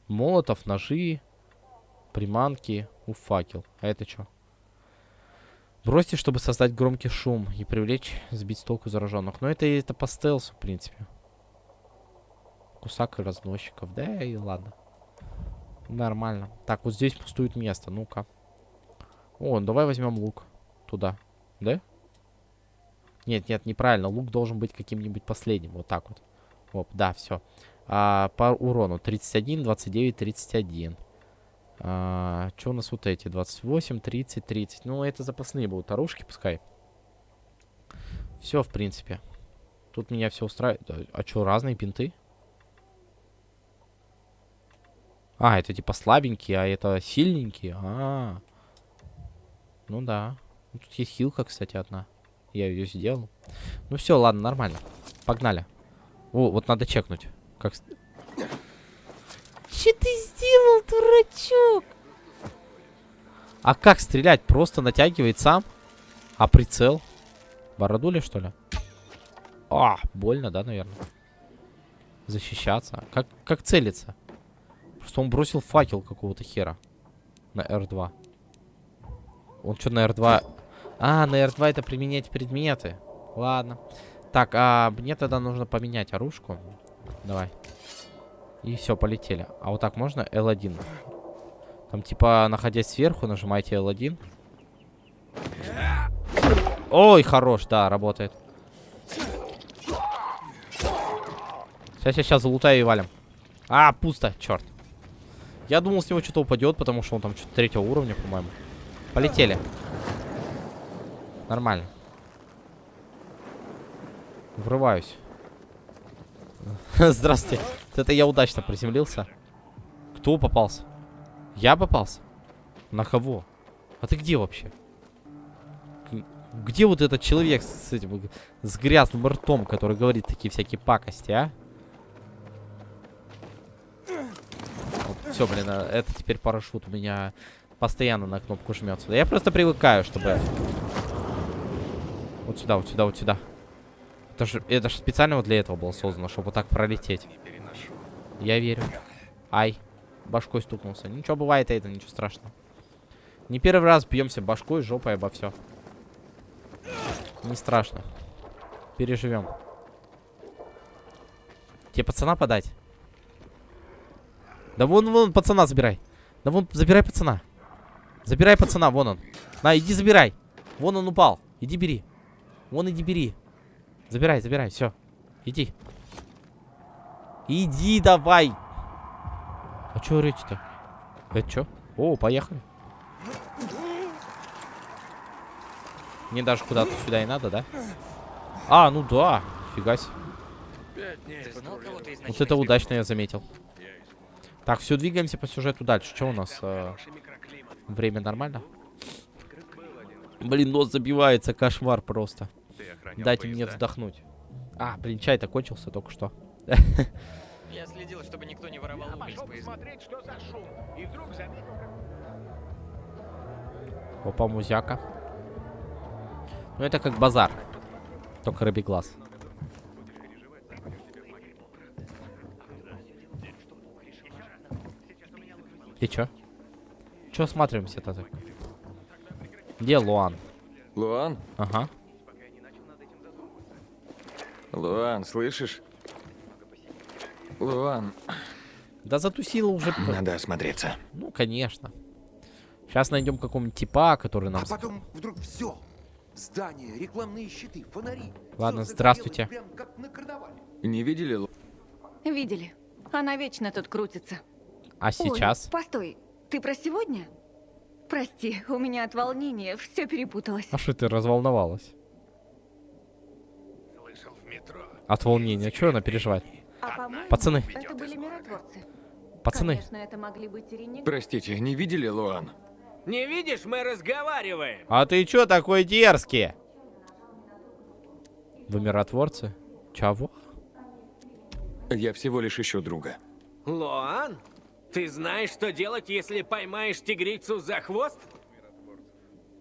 Молотов, ножи, приманки, у факел. А это что? Бросьте, чтобы создать громкий шум и привлечь, сбить с толку зараженных. Но это, это по стелсу, в принципе. Кусак и разносчиков. Да и ладно. Нормально. Так, вот здесь пустует место. Ну-ка. О, давай возьмем лук. Туда. Да? Нет, нет, неправильно. Лук должен быть каким-нибудь последним. Вот так вот. Оп, да, все. А, по урону 31, 29, 31. А, что у нас вот эти? 28, 30, 30. Ну, это запасные будут оружки, пускай. Все, в принципе. Тут меня все устраивает. А что, разные пинты? А, это типа слабенькие, а это сильненькие. А, -а, -а. Ну да. Ну, тут есть хилка, кстати, одна. Я ее сделал. Ну все, ладно, нормально. Погнали. О, вот надо чекнуть. Как... Че ты сделал, дурачок? А как стрелять? Просто натягивает сам? А прицел? Бородули, что ли? А, больно, да, наверное? Защищаться. Как, как целиться? Просто он бросил факел какого-то хера. На R2. Он что, на R2... А, на R2 это применять предметы. Ладно. Так, а мне тогда нужно поменять оружку. Давай. И все, полетели. А вот так можно? L1. Там типа, находясь сверху, нажимаете L1. Ой, хорош, да, работает. Сейчас, сейчас, залутаю и валим. А, пусто, черт. Я думал, с него что-то упадет, потому что он там что-то третьего уровня, по-моему. Полетели. Нормально. Врываюсь. Здравствуйте. Это я удачно приземлился. Кто попался? Я попался? На кого? А ты где вообще? Где вот этот человек с этим, с грязным ртом, который говорит такие всякие пакости, а? Вот, все, блин, а это теперь парашют у меня постоянно на кнопку жмется. Я просто привыкаю, чтобы... Вот сюда, вот сюда, вот сюда. Это же, это же специально вот для этого было создано, чтобы вот так пролететь. Я верю. Ай. Башкой стукнулся. Ничего бывает, это ничего страшного. Не первый раз бьемся башкой, жопой обо все. Не страшно. Переживем. Тебе пацана подать? Да вон, вон, пацана забирай. Да вон, забирай пацана. Забирай пацана, вон он. На, иди забирай. Вон он упал. Иди бери. Вон иди бери. Забирай, забирай, все. Иди. Иди давай. А что орете-то? Это что? О, поехали. Мне даже куда-то сюда и надо, да? А, ну да. Фига себе. Вот это удачно я заметил. Так, все, двигаемся по сюжету дальше. Что у нас? Э, Время нормально? Блин, нос забивается, кошмар просто. Дайте поезда? мне вздохнуть. А, блин, чай-то кончился только что. Я следил, чтобы никто не воровал уголь с поезда. Опа, музяка. Ну, это как базар. Только рыбий глаз. Ты чё? Чё осматриваемся-то так? Где Луан? Луан? Ага. Луан, слышишь? Луан, Да затусила уже. надо осмотреться. Ну, конечно. Сейчас найдем какого-нибудь типа, который нам... А потом вдруг все. Здания, рекламные щиты, фонари. Ладно, здравствуйте. загорелось Прям как на карнавале. Не видели Видели. Она вечно тут крутится. А сейчас? Ой, постой, ты про сегодня? Прости, у меня от волнения все перепуталось. А что ты разволновалась? От волнения. Чё она переживает? А Пацаны. это были миротворцы. Пацаны. Конечно, это могли быть и ренегаты. Простите, не видели Луан? Не видишь, мы разговариваем. А ты чё такой дерзкий? Вы миротворцы? Чего? Я всего лишь ищу друга. Лоан, ты знаешь, что делать, если поймаешь тигрицу за хвост?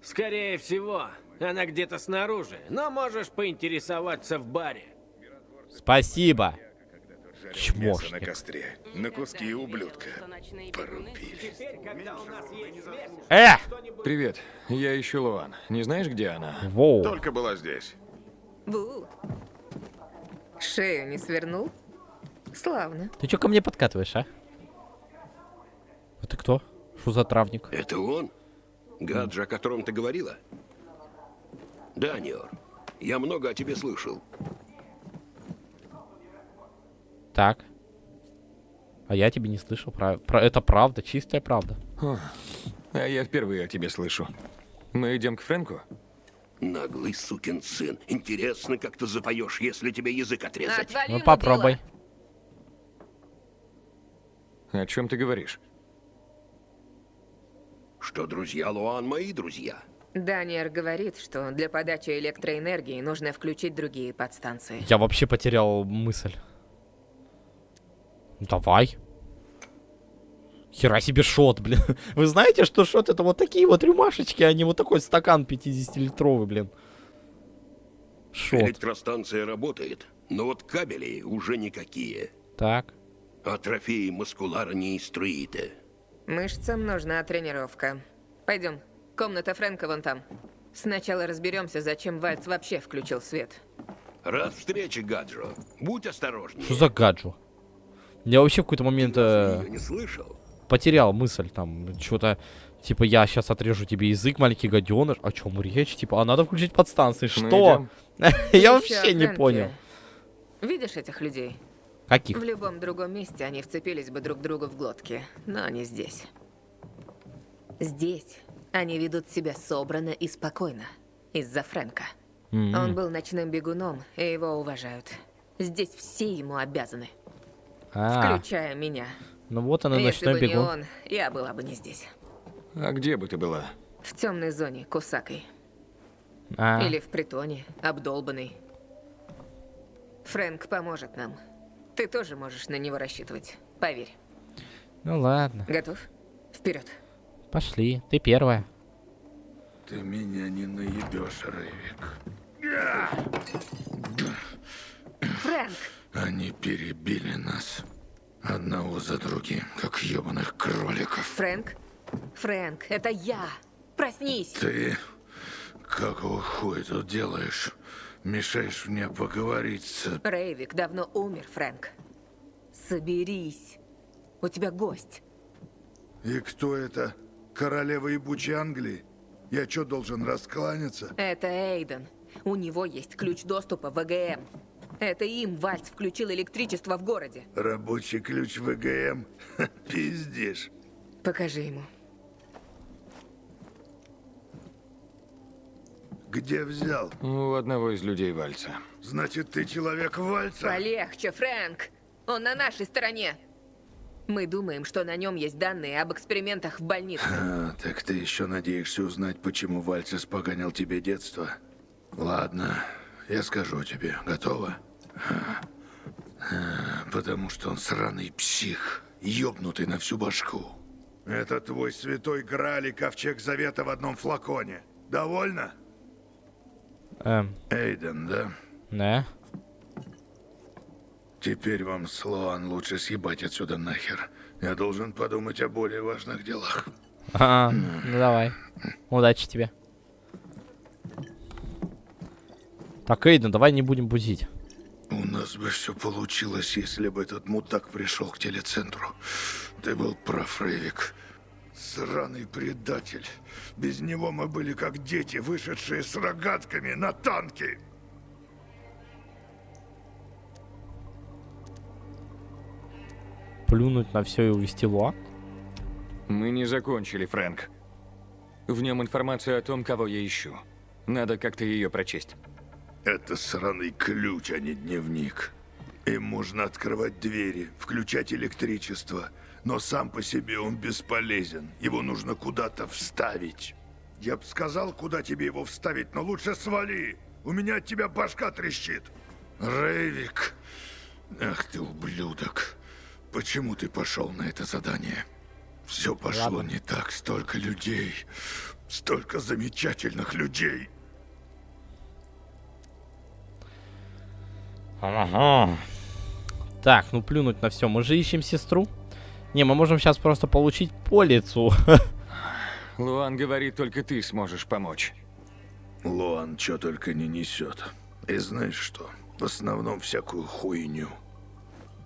Скорее всего, она где-то снаружи, но можешь поинтересоваться в баре. Спасибо. Мясо на Чмошник. костре. На куски ублюдка. Порубили. Теперь, когда у нас есть связь, Э! Привет, я ищу Луан. Не знаешь, где она? Воу. Только была здесь. Бу. Шею не свернул? Славно. Ты чё ко мне подкатываешь, а? А ты кто? Что за травник? Это он? Гаджи, о котором ты говорила? Да, Ниор. Я много о тебе слышал. Так. А я тебе не слышал. Про... про- Это правда, чистая правда. А я впервые о тебе слышу. Мы идем к Фрэнку? Наглый сукин сын. Интересно, как ты запоешь, если тебе язык отрезать. Отвали Ну попробуй. дело. О чем ты говоришь? Что друзья Луан мои друзья. Даниэр говорит, что для подачи электроэнергии нужно включить другие подстанции. Я вообще потерял мысль. Давай. Хера себе шот, блин. Вы знаете, что шот это вот такие вот рюмашечки, а не вот такой стакан 50-литровый, блин. Шот. Электростанция работает, но вот кабели уже никакие. Так. А трофеи маскулара не инструиты. Мышцам нужна тренировка. Пойдем. Комната Фрэнка вон там. Сначала разберемся, зачем Вальц вообще включил свет. Рад встрече, Гаджо. Будь осторожнее. Что за гаджу? Я вообще в какой-то момент э, не слышал? потерял мысль там. Что-то, типа, я сейчас отрежу тебе язык, маленький гаденыш. О чем речь? Типа, а надо включить подстанции. Мы Что? Я вообще не понял. Видишь этих людей? Каких? В любом другом месте они вцепились бы друг другу в глотки, но не здесь. Здесь они ведут себя собранно и спокойно. Из-за Фрэнка. М. Он был ночным бегуном, и его уважают. Здесь все ему обязаны, А, включая меня. ну вот он и Если ночной бы не он, я была бы не здесь. А где бы ты была? В темной зоне, Кусакой. А, Или в притоне, обдолбанный. Фрэнк поможет нам. Ты тоже можешь на него рассчитывать. Поверь. ну ладно. Готов? Вперед. Пошли. Ты первая. Ты меня не наебешь, Рейвик. Фрэнк! Они перебили нас. Одного за другим, как ебаных кроликов. Фрэнк? Фрэнк, это я! Проснись! Ты какого хуя тут делаешь? Мешаешь мне поговорить с... Рейвик давно умер, Фрэнк. Соберись. У тебя гость. И кто это? Королева ебучей Англии? Я что, должен раскланяться? Это Эйден. У него есть ключ доступа в ВГМ. Это им Вальц включил электричество в городе. Рабочий ключ ВГМ? Ха, Пиздишь. Покажи ему. Где взял? У одного из людей Вальца. Значит, ты человек Вальца? Полегче, Фрэнк. Он на нашей стороне. Мы думаем, что на нем есть данные об экспериментах в больнице. А, так ты еще надеешься узнать, почему Вальц испоганил тебе детство? Ладно, я скажу тебе. Готово? А, Потому что он сраный псих, ёбнутый на всю башку. Это твой святой Грааль и ковчег завета в одном флаконе. Довольно? Эм, Эйден, да? да. Теперь вам, Слоан, лучше съебать отсюда нахер. Я должен подумать о более важных делах. А, ну давай. Удачи тебе. Так, Эйден, давай не будем бузить. У нас бы все получилось, если бы этот мудак пришел к телецентру. Ты был прав, Рейвик. Сраный предатель. Без него мы были как дети, вышедшие с рогатками на танки. Плюнуть на все и увести Луа? Мы не закончили, Фрэнк. В нем информация о том, кого я ищу. Надо как-то ее прочесть. Это сраный ключ, а не дневник. Им можно открывать двери, включать электричество, но сам по себе он бесполезен. Его нужно куда-то вставить. Я бы сказал, куда тебе его вставить, но лучше свали. У меня от тебя башка трещит. Рейвик. Ах ты ублюдок. Почему ты пошел на это задание? Все пошло Ладно. не так. Столько людей. Столько замечательных людей. Ага. Так, ну плюнуть на все. Мы же ищем сестру. Не, мы можем сейчас просто получить по лицу. Луан говорит, только ты сможешь помочь. Луан что только не несет. И знаешь что? В основном всякую хуйню.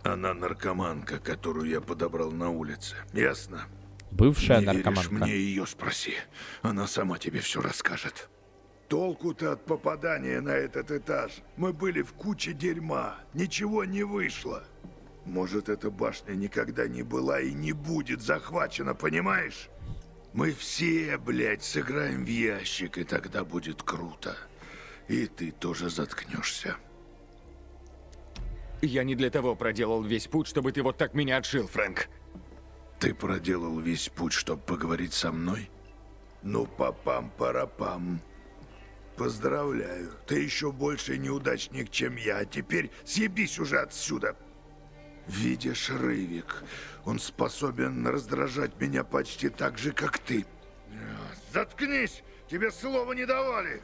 Она наркоманка, которую я подобрал на улице. Ясно? Бывшая не веришь наркоманка. мне ее спроси. Она сама тебе все расскажет. Толку-то от попадания на этот этаж. Мы были в куче дерьма. Ничего не вышло. Может, эта башня никогда не была и не будет захвачена, понимаешь? Мы все, блядь, сыграем в ящик, и тогда будет круто. И ты тоже заткнешься. Я не для того проделал весь путь, чтобы ты вот так меня отшил, Фрэнк. Ты проделал весь путь, чтобы поговорить со мной? Ну, папам-парапам. Поздравляю. Ты еще больше неудачник, чем я. А теперь съебись уже отсюда. Видишь, Рывик, он способен раздражать меня почти так же, как ты. Заткнись! Тебе слова не давали!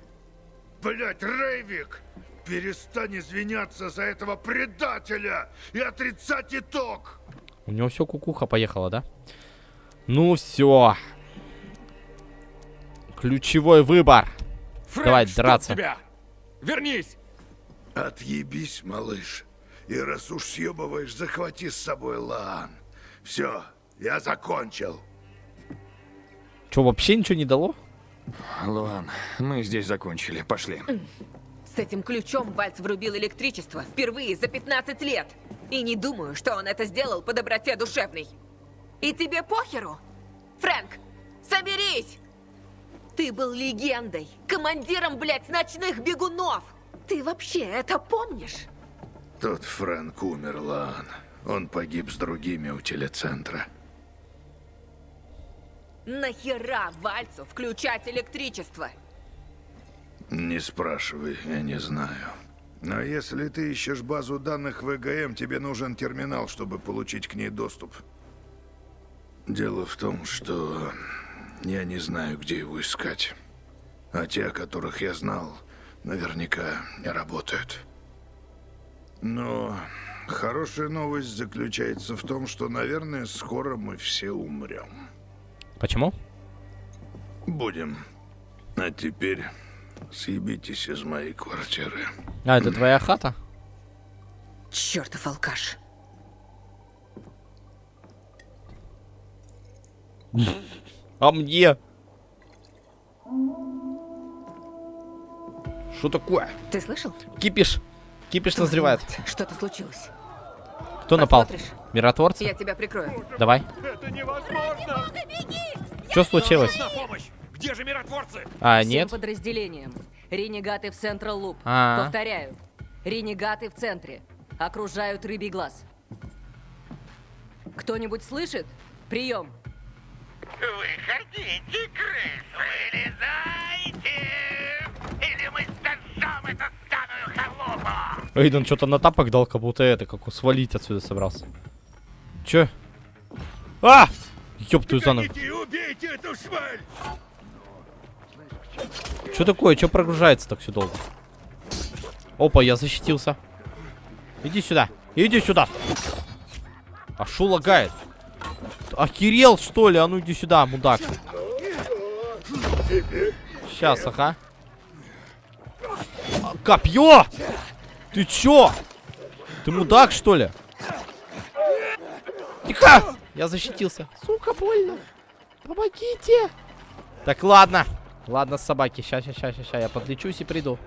Блять, Рейвик! Перестань извиняться за этого предателя и отрицать итог! У него все кукуха поехала, да? Ну все. Ключевой выбор. Фрэнк, Давай драться. тебя! Вернись! Отъебись, малыш. И раз уж съебываешь, захвати с собой Лаан. Все, я закончил. Че, вообще ничего не дало? Луан, мы здесь закончили. Пошли. С этим ключом Вальц врубил электричество впервые за 15 лет. И не думаю, что он это сделал по доброте душевной. И тебе похеру? Фрэнк, соберись! Ты был легендой, командиром, блядь, ночных бегунов! Ты вообще это помнишь? Тот Фрэнк умер, Лаан. Он погиб с другими у телецентра. Нахера Вальцу включать электричество? Не спрашивай, я не знаю. Но если ты ищешь базу данных ВГМ, тебе нужен терминал, чтобы получить к ней доступ. Дело в том, что я не знаю, где его искать. А те, о которых я знал, наверняка не работают. Но хорошая новость заключается в том, что, наверное, скоро мы все умрем. Почему? Будем. А теперь съебитесь из моей квартиры. А, это твоя хата? Чертов алкаш. А мне? Что такое? Ты слышал? Кипиш. Кипиш назревает. Что-то случилось. Кто напал? Миротворцы? Я тебя прикрою. Давай. Это невозможно! Что случилось? На помощь! Где же миротворцы? А, Всем нет? подразделениям. Ренегаты в Централ Луп. А. Повторяю. Ренегаты в центре. Окружают рыбий глаз. Кто-нибудь слышит? Прием. Выходите, крысы! Вылезайте! Или мы сожжем эту станую халупу! Эйден что-то на тапок дал, как будто это, как свалить отсюда собрался. Че? А! Ёб твою за ногу. убейте эту шваль! Что такое? Что прогружается так все долго? Опа, я защитился. Иди сюда. Иди сюда. А шо лагает? охерел, что ли? А ну иди сюда, мудак. Сейчас, ага. Копье! Ты чё? Ты мудак, что ли? Тихо! Я защитился. Сука, больно. Помогите. Так, ладно. Ладно, собаки. Сейчас, сейчас, сейчас, сейчас. Я подлечусь и приду.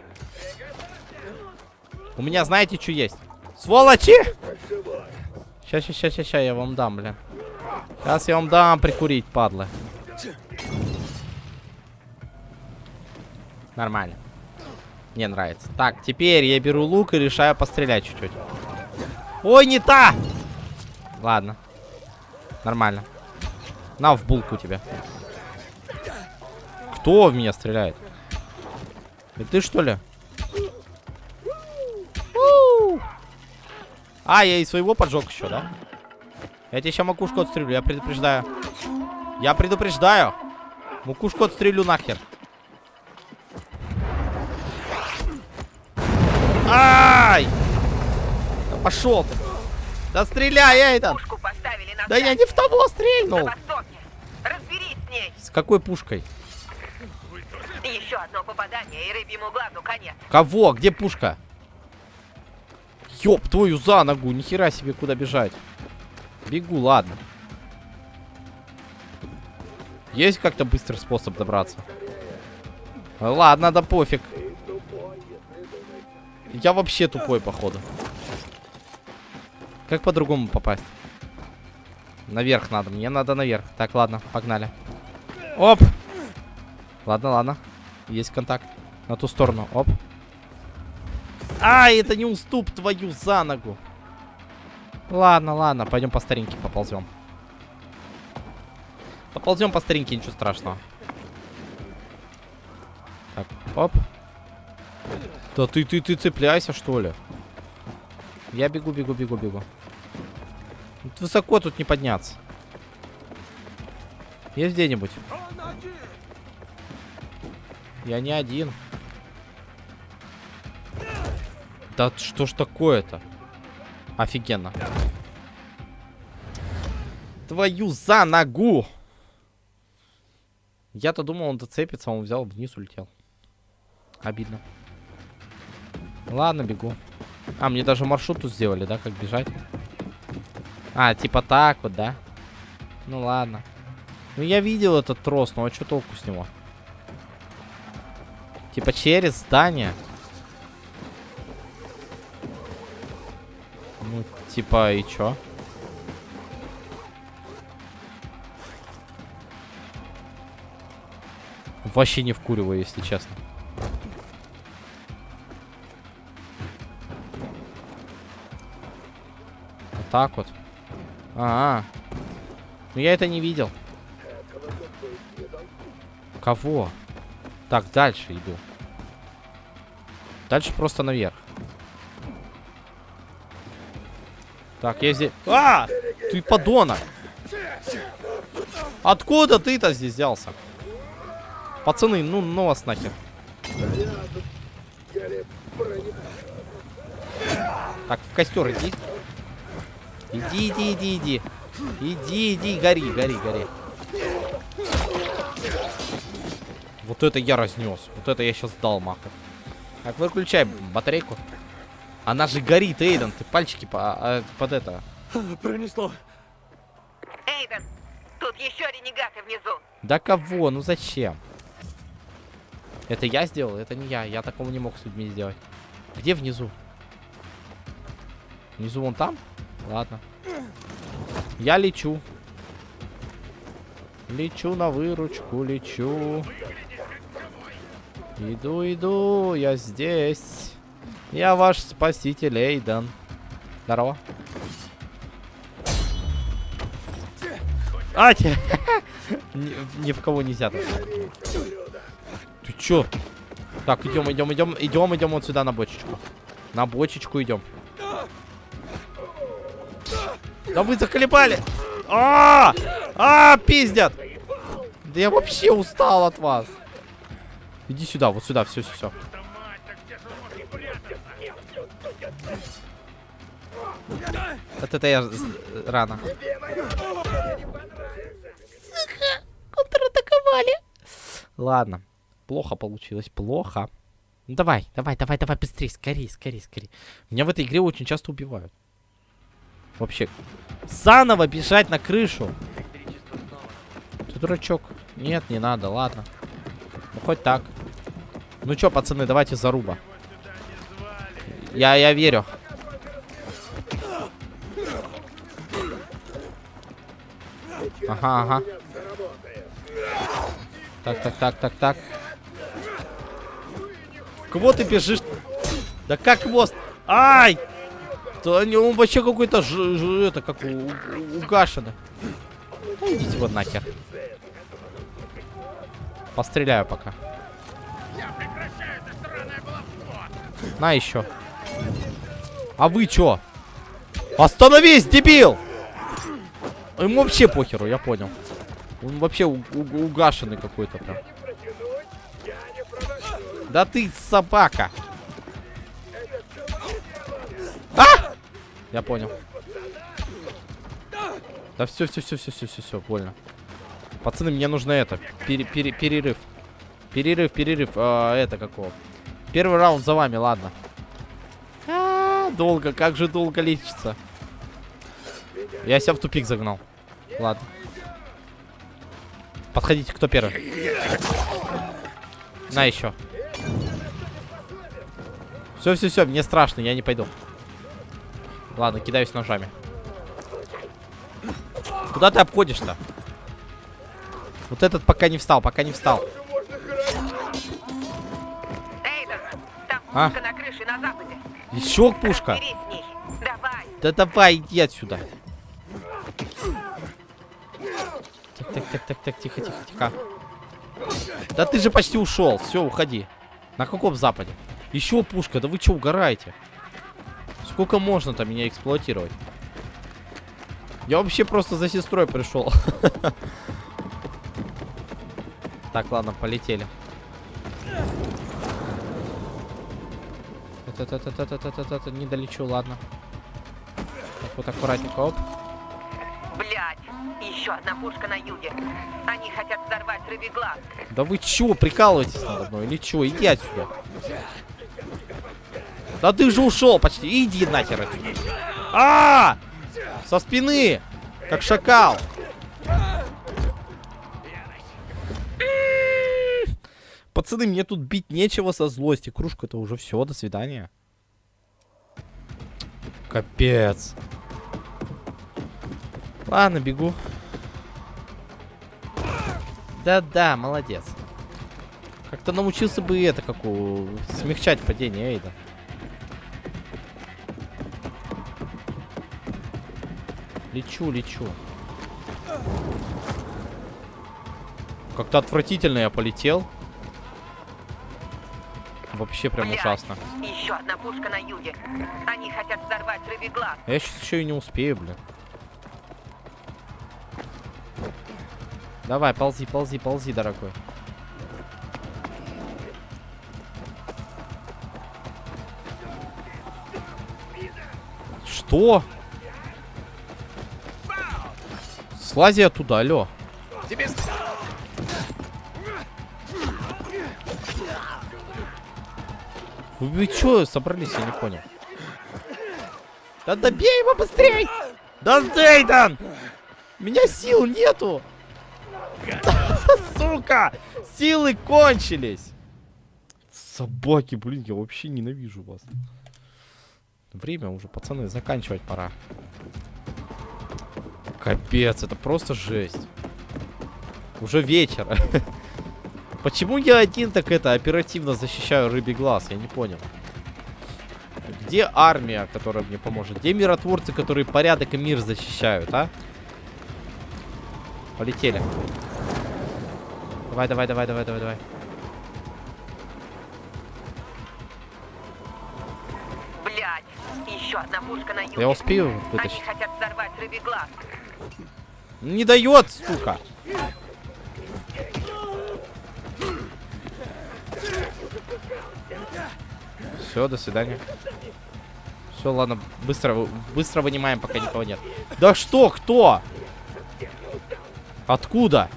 У меня, знаете, что есть? Сволочи! Сейчас, сейчас, сейчас, сейчас, я вам дам, бля. Сейчас я вам дам прикурить, падлы. Нормально. Мне нравится. Так, теперь я беру лук и решаю пострелять чуть-чуть. Ой, не та! Ладно. Нормально. На, в булку тебя. Кто в меня стреляет? И ты что ли? А, я и своего поджег еще, да? Я тебе сейчас макушку отстрелю, я предупреждаю. Я предупреждаю. Макушку отстрелю нахер. Ай! Да пошел ты. Да стреляй, Эйден! Да я не в того стрельнул! С какой пушкой? Еще одно попадание, и рыбьему глазу конец. Кого? Где пушка? Ёб твою за ногу, нихера себе куда бежать. Бегу, ладно. Есть как-то быстрый способ добраться? Ладно, да пофиг. Я вообще тупой, походу. Как по-другому попасть? Наверх надо. Мне надо наверх. Так, ладно, погнали. Оп! Ладно, ладно. Есть контакт. На ту сторону. Оп. А, это не уступ твою за ногу. Ладно, ладно. Пойдем по старинке поползем. Поползем по старинке, ничего страшного. Так, оп. Да ты, ты, ты цепляйся, что ли? Я бегу, бегу, бегу, бегу. Тут высоко тут не подняться. Есть где-нибудь? Я не один. Да что ж такое-то? Офигенно. Твою за ногу! Я-то думал, он доцепится, а он взял вниз, улетел. Обидно. Ладно, бегу. А, мне даже маршрут тут сделали, да, как бежать? А, типа так вот, да? Ну ладно. Ну я видел этот трос, но а что толку с него? Типа через здание. Ну, типа, и чё? Вообще не вкуриваю, если честно. Так вот. А, -а. Ну я это не видел. Кого? Так, дальше иду. Дальше просто наверх. Так, я здесь... А! Ты подонок! Откуда ты-то здесь взялся? Пацаны, ну, ну вас нахер. Так, в костер иди. Иди, иди, иди, иди. Иди, иди, гори, гори, гори. Вот это я разнес. Вот это я сейчас дал маху. Так, выключай батарейку. Она же горит, Эйден. Ты пальчики по, а, под это. Пронесло. Эйден, тут еще ренегаты внизу. Да кого? Ну зачем? Это я сделал? Это не я. Я такого не мог с людьми сделать. Где внизу? Внизу вон там? Ладно. Я лечу. Лечу на выручку, лечу. Иду, иду, я здесь. Я ваш спаситель, Эйден. Здорово. А, те... ни, ни в кого нельзя. Тут. Ты чё? Так, идем, идем, идем, идем, идем вот сюда на бочечку. На бочечку идем. Да вы заколебали! А, -а, -а, а, пиздят! Да я вообще устал от вас. Иди сюда, вот сюда, все, все, все. Вот это я рано. Контратаковали. Ладно. Плохо получилось, плохо. Ну давай, давай, давай, давай, быстрее, скорее, скорее, скорее. Меня в этой игре очень часто убивают. Вообще. Заново бежать на крышу. Ты дурачок. Нет, не надо, ладно. Ну хоть так. Ну чё, пацаны, давайте заруба. Я, я верю. Ага, ага. Так, так, так, так, так. Кого ты бежишь? Да как хвост? Ай! Да он вообще какой-то ж, ж, это как у, у, угашенный. Да идите вот нахер. Постреляю пока. На еще. А вы чё? Остановись, дебил! Ему вообще похеру, я понял. Он вообще у- у- угашенный какой-то прям. Да ты собака. А! Я понял. Да все, все, все, все, все, все, все, больно. Пацаны, мне нужно это. пере- пере- перерыв. Перерыв, перерыв. а, это какого? Первый раунд за вами, ладно. А, долго, как же долго лечится. Я себя в тупик загнал. Ладно. Подходите, кто первый? На еще. Все, все, все, мне страшно, я не пойду. Ладно, кидаюсь ножами. Куда ты обходишь-то? Вот этот пока не встал, пока не встал. Там А? пушка на крыше на западе. Еще пушка. Давай. Да давай, иди отсюда. Так, так, так, так, так, тихо, тихо, тихо. Да ты же почти ушел. Все, уходи. На каком западе? Еще пушка, да вы что, угораете? Сколько можно там меня эксплуатировать? Я вообще просто за сестрой пришел. Так, ладно, полетели. Это-это-это-это-это-это, не долечу, ладно. Так, вот аккуратненько, оп. Блять, еще одна пушка на юге. Они хотят взорвать рыбий глаз. Да вы чё, прикалываетесь надо мной или чё? Иди отсюда. Да ты же ушел почти. Иди нахер отсюда. А! Со спины! Как шакал. Пацаны, мне тут бить нечего со злости. Кружка-то уже все, до свидания. Капец. Ладно, бегу. Да-да, молодец. Как-то научился бы это, как у... Смягчать падение Эйда. Лечу, лечу. Как-то отвратительно я полетел. Вообще прям Блядь, ужасно. Еще одна пушка на юге. Они хотят взорвать рыбий глаз. А я сейчас еще и не успею, блин. Давай, ползи, ползи, ползи, дорогой. Что? Слази оттуда, алло. Тебе... Вы, вы чё собрались, я не понял. Да добей его быстрей! Да Дейдан! У меня сил нету! Сука! Силы кончились! Собаки, блин, я вообще ненавижу вас. Время уже, пацаны, заканчивать пора. Капец, это просто жесть. Уже вечер. Почему я один так это оперативно защищаю рыбий глаз? Я не понял. Где армия, которая мне поможет? Где миротворцы, которые порядок и мир защищают, а? Полетели. Давай, давай, давай, давай, давай, давай. Блять, еще одна пушка на юге. Я успею Они вытащить? хотят взорвать рыбий глаз. Не дает, сука. Все, до свидания. Все, ладно, быстро, быстро вынимаем, пока никого нет. Да что, кто? Откуда?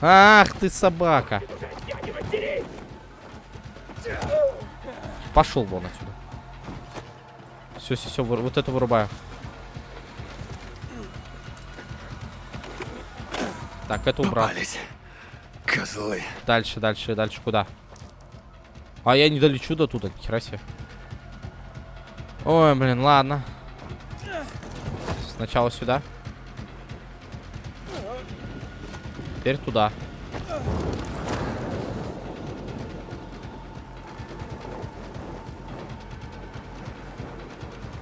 Ах ты собака. Пошел вон отсюда. Все, все, все, вот это вырубаю. Так, это убрал. Попались. Козлы. Дальше, дальше, дальше куда? А я не долечу до туда, хера себе. Ой, блин, ладно. Сначала сюда. Теперь туда.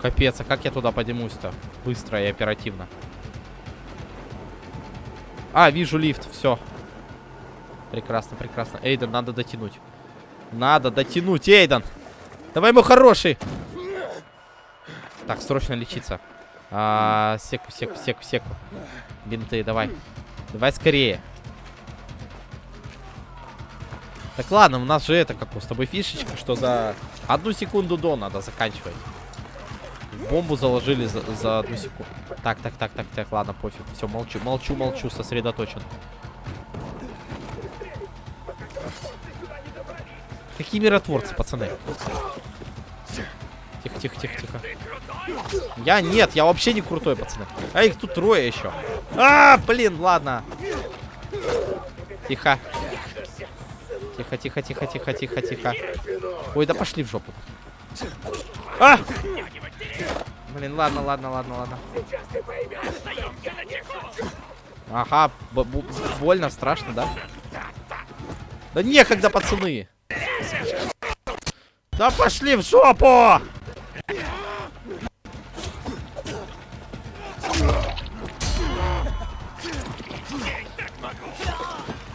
Капец, а как я туда поднимусь-то? Быстро и оперативно. А, вижу лифт, все. Прекрасно, прекрасно. Эйден, надо дотянуть. Надо дотянуть, Эйден. Давай, мой хороший. Так, срочно лечиться. А, секу, секу, секу, секу. Бинты, давай. Давай скорее. Так ладно, у нас же это, как у с тобой фишечка, что за одну секунду до надо заканчивать. Бомбу заложили за, за одну секунду. Так, так, так, так, так, ладно, пофиг. Все, молчу, молчу, молчу, сосредоточен. Какие миротворцы, пацаны? Тихо, тихо, тихо, тихо. Я нет, я вообще не крутой, пацаны. А их тут трое еще. А, блин, ладно. Тихо. Тихо, тихо, тихо, тихо, тихо, тихо. Ой, да пошли в жопу. А! Блин, ладно, ладно, ладно, ладно. Ага, больно, страшно, да? Да некогда, пацаны. Да пошли в жопу!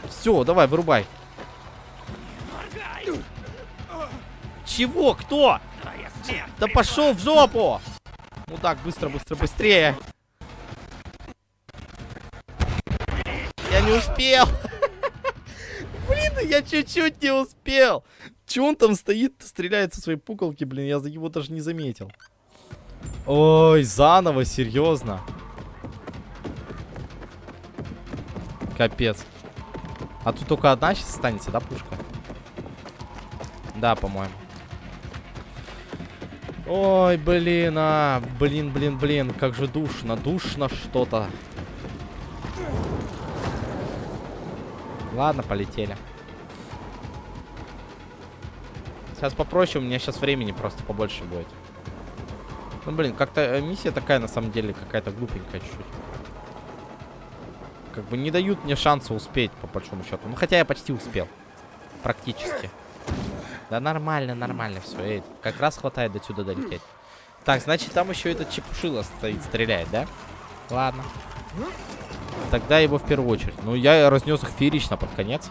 Все, давай, вырубай. Чего? Кто? Да пошел в жопу! Ну так, быстро, быстро, быстрее. Не успел. Блин, я чуть-чуть не успел. Че он там стоит, стреляет со своей пуколки, блин, я его даже не заметил. Ой, заново, серьезно. Капец. А тут только одна сейчас останется, да, пушка? Да, по-моему. Ой, блин, а, блин, блин, блин, как же душно, душно что-то. Ладно, полетели. Сейчас попроще, у меня сейчас времени просто побольше будет. Ну, блин, как-то э, миссия такая, на самом деле, какая-то глупенькая чуть-чуть. Как бы не дают мне шанса успеть, по большому счету. Ну, хотя я почти успел. Практически. Да нормально, нормально все. Эй, как раз хватает до сюда долететь. Так, значит, там еще этот чепушила стоит, стреляет, да? Ладно. Тогда его в первую очередь. Ну, я разнес их феерично под конец.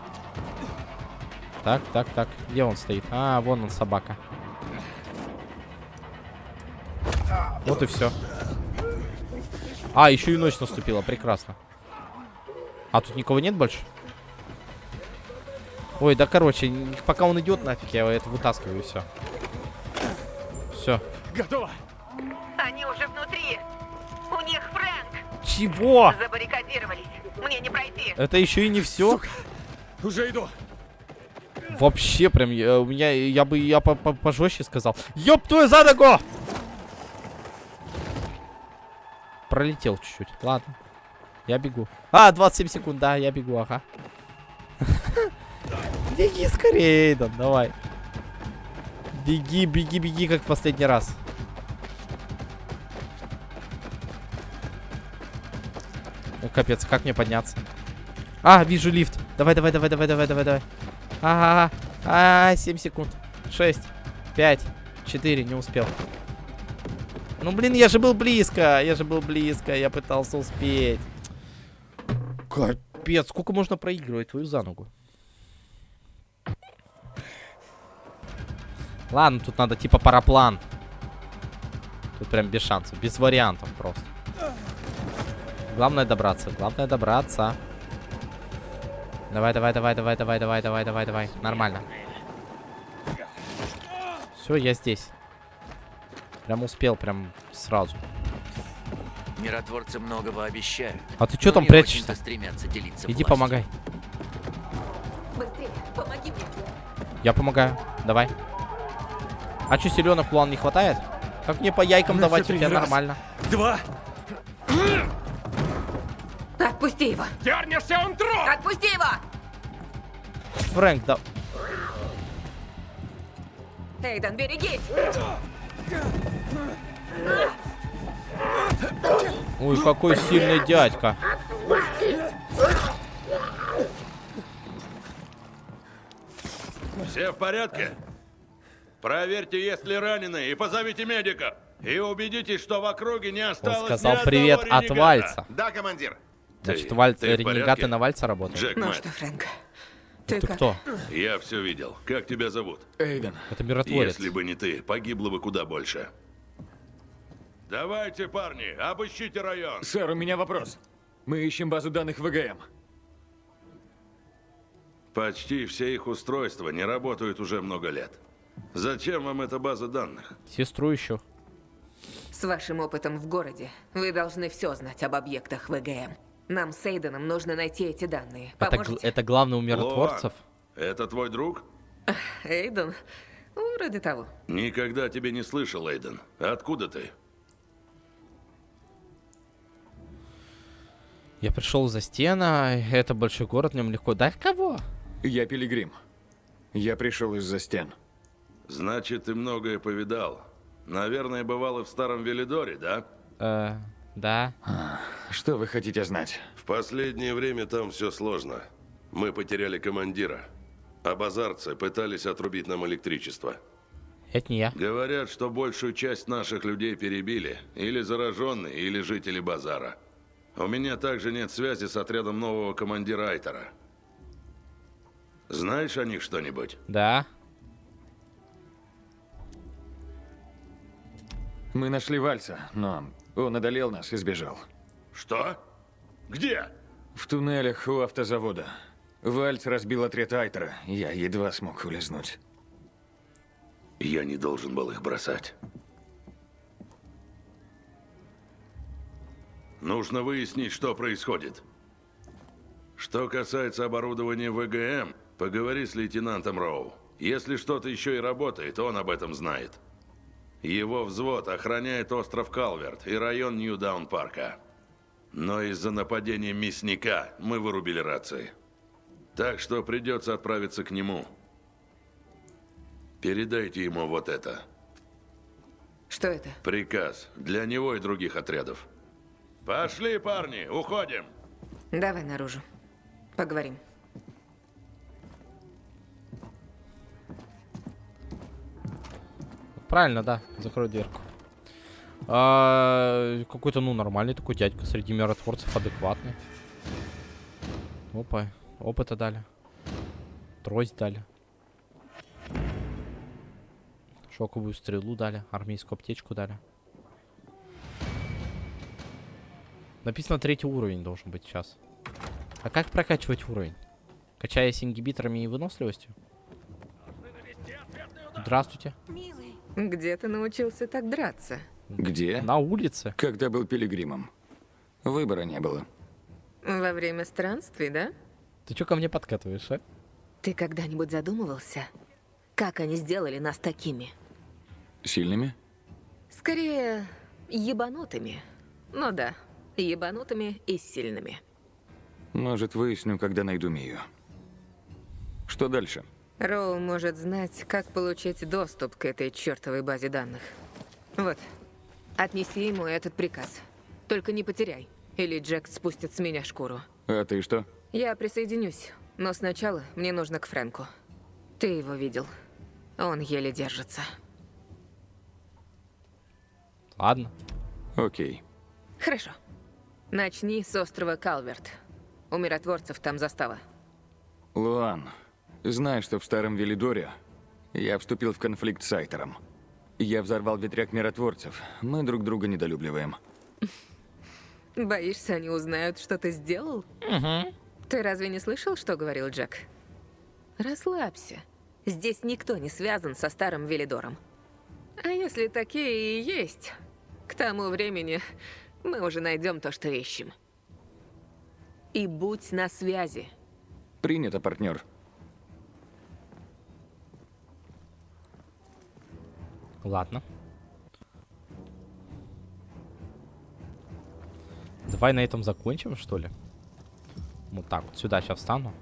Так, так, так. Где он стоит? А, вон он, собака. Вот и все. А, еще и ночь наступила. Прекрасно. А тут никого нет больше? Ой, да короче, пока он идет нафиг, я это вытаскиваю и все. Все. Готово. Они уже внутри. Чего? Забаррикадировались. Мне не пройти. Это еще и не все. Сука. Уже иду. Вообще прям, я, у меня, я бы, я по -по пожестче сказал. Ёб твою за ногу! Пролетел чуть-чуть. Ладно. Я бегу. А, 27 секунд, да, я бегу, ага. Беги скорее, Эйден, давай. Беги, беги, беги, как в последний раз. Капец, как мне подняться? А, вижу лифт. Давай, давай, давай, давай, давай, давай, давай. Ага, а, 7 секунд. 6, 5, 4, не успел. Ну, блин, я же был близко. Я же был близко. Я пытался успеть. Капец, сколько можно проигрывать твою за ногу? Ладно, тут надо типа параплан. Тут прям без шансов, без вариантов просто. Главное добраться, главное добраться. Давай, давай, давай, давай, давай, давай, давай, давай, давай. Нормально. Все, я здесь. Прям успел, прям сразу. Миротворцы многого обещают. А ты что там прячешься? стремятся делиться Иди властью. помогай. Быстрее, помоги мне. Я помогаю. Давай. А что, силенок план не хватает? Как мне по яйкам На давать? У тебя. Раз, нормально. Два. Отпусти его. Дернешься, он труп! Отпусти его! Фрэнк, да... Эйден, берегись! Ой, какой сильный дядька. Все в порядке? Проверьте, есть ли раненые, и позовите медика. И убедитесь, что в округе не осталось сказал ни одного привет от. Вальца. Да, командир. Значит, Ты- Вальц, ты в ренегаты на Вальца работают? Джек Ну Мэтт. что, Фрэнк, Ты, ты, как? кто? Я все видел. Как тебя зовут? Эйден. Это миротворец. Если бы не ты, погибло бы куда больше. Давайте, парни, обыщите район. Сэр, у меня вопрос. Мы ищем базу данных ВГМ. Почти все их устройства не работают уже много лет. Зачем вам эта база данных? Сестру еще. С вашим опытом в городе вы должны все знать об объектах ВГМ. Нам с Эйденом нужно найти эти данные. Это, Поможете? это главный у миротворцев? Это твой друг? Эйден? Ну, Вроде того. Никогда тебя не слышал, Эйден. Откуда ты? Я пришел за стена, это большой город, в нем легко. Да кого? Я пилигрим. Я пришел из-за стен. Значит, ты многое повидал. Наверное, бывал и в Старом Велидоре, да? Э, да. Что вы хотите знать? В последнее время там все сложно. Мы потеряли командира. А базарцы пытались отрубить нам электричество. Это не я. Говорят, что большую часть наших людей перебили. Или зараженные, или жители базара. У меня также нет связи с отрядом нового командира Айтера. Знаешь о них что-нибудь? Да. Мы нашли Вальца, но он одолел нас и сбежал. Что? Где? В туннелях у автозавода. Вальц разбил отряд Айтера. Я едва смог улизнуть. Я не должен был их бросать. Нужно выяснить, что происходит. Что касается оборудования ВГМ, поговори с лейтенантом Роу. Если что-то еще и работает, он об этом знает. Его взвод охраняет остров Калверт и район Нью-Даун-парка. Но из-за нападения мясника мы вырубили рации. Так что придется отправиться к нему. Передайте ему вот это. Что это? Приказ для него и других отрядов. Пошли, парни, уходим. Давай наружу. Поговорим. Правильно, да. Закрой дверку. А, Какой-то, ну, нормальный такой дядька среди миротворцев, адекватный. Опа, опыта дали. Трость дали. Шоковую стрелу дали, армейскую аптечку дали. Написано третий уровень должен быть сейчас. А как прокачивать уровень? Качаясь ингибиторами и выносливостью? Здравствуйте. Где ты научился так драться? Где? На улице. Когда был пилигримом. Выбора не было. Во время странствий, да? Ты чё ко мне подкатываешь, а? Ты когда-нибудь задумывался, как они сделали нас такими? Сильными? Скорее, ебанутыми. Ну да, ебанутыми и сильными. Может, выясню, когда найду Мию. Что дальше? Роу может знать, как получить доступ к этой чертовой базе данных. Вот, отнеси ему этот приказ. Только не потеряй, или Джек спустит с меня шкуру. А ты что? Я присоединюсь, но сначала мне нужно к Фрэнку. Ты его видел. Он еле держится. Ладно. Окей. Хорошо. Начни с острова Калверт. У миротворцев там застава. Луан, знаешь, что в Старом Велидоре я вступил в конфликт с Айтером. Я взорвал ветряк миротворцев. Мы друг друга недолюбливаем. Боишься, они узнают, что ты сделал? Угу. Ты разве не слышал, что говорил Джек? Расслабься. Здесь никто не связан со старым Велидором. А если такие и есть, к тому времени мы уже найдем то, что ищем. И будь на связи. Принято, партнер. Ладно. Давай на этом закончим, что ли? Вот так, вот сюда сейчас встану.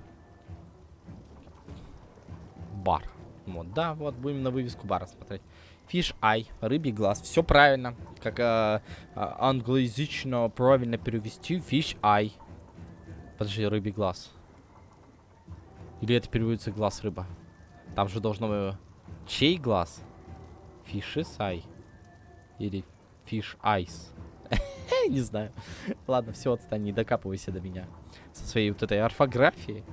Бар. Вот, да, вот, будем на вывеску бара смотреть. Fish Eye, рыбий глаз. Все правильно. Как э, э, англоязычно правильно перевести. Fish Eye. Подожди, рыбий глаз. Или это переводится глаз рыба? Там же должно быть... Чей глаз? Eye. Или Fish Eyes. Не знаю. Ладно, все, отстань, не докапывайся до меня. Со своей вот этой орфографией.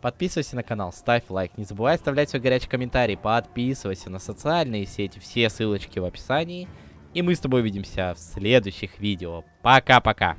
Подписывайся на канал, ставь лайк. Не забывай оставлять свой горячий комментарий. Подписывайся на социальные сети. Все ссылочки в описании. И мы с тобой увидимся в следующих видео. Пока-пока.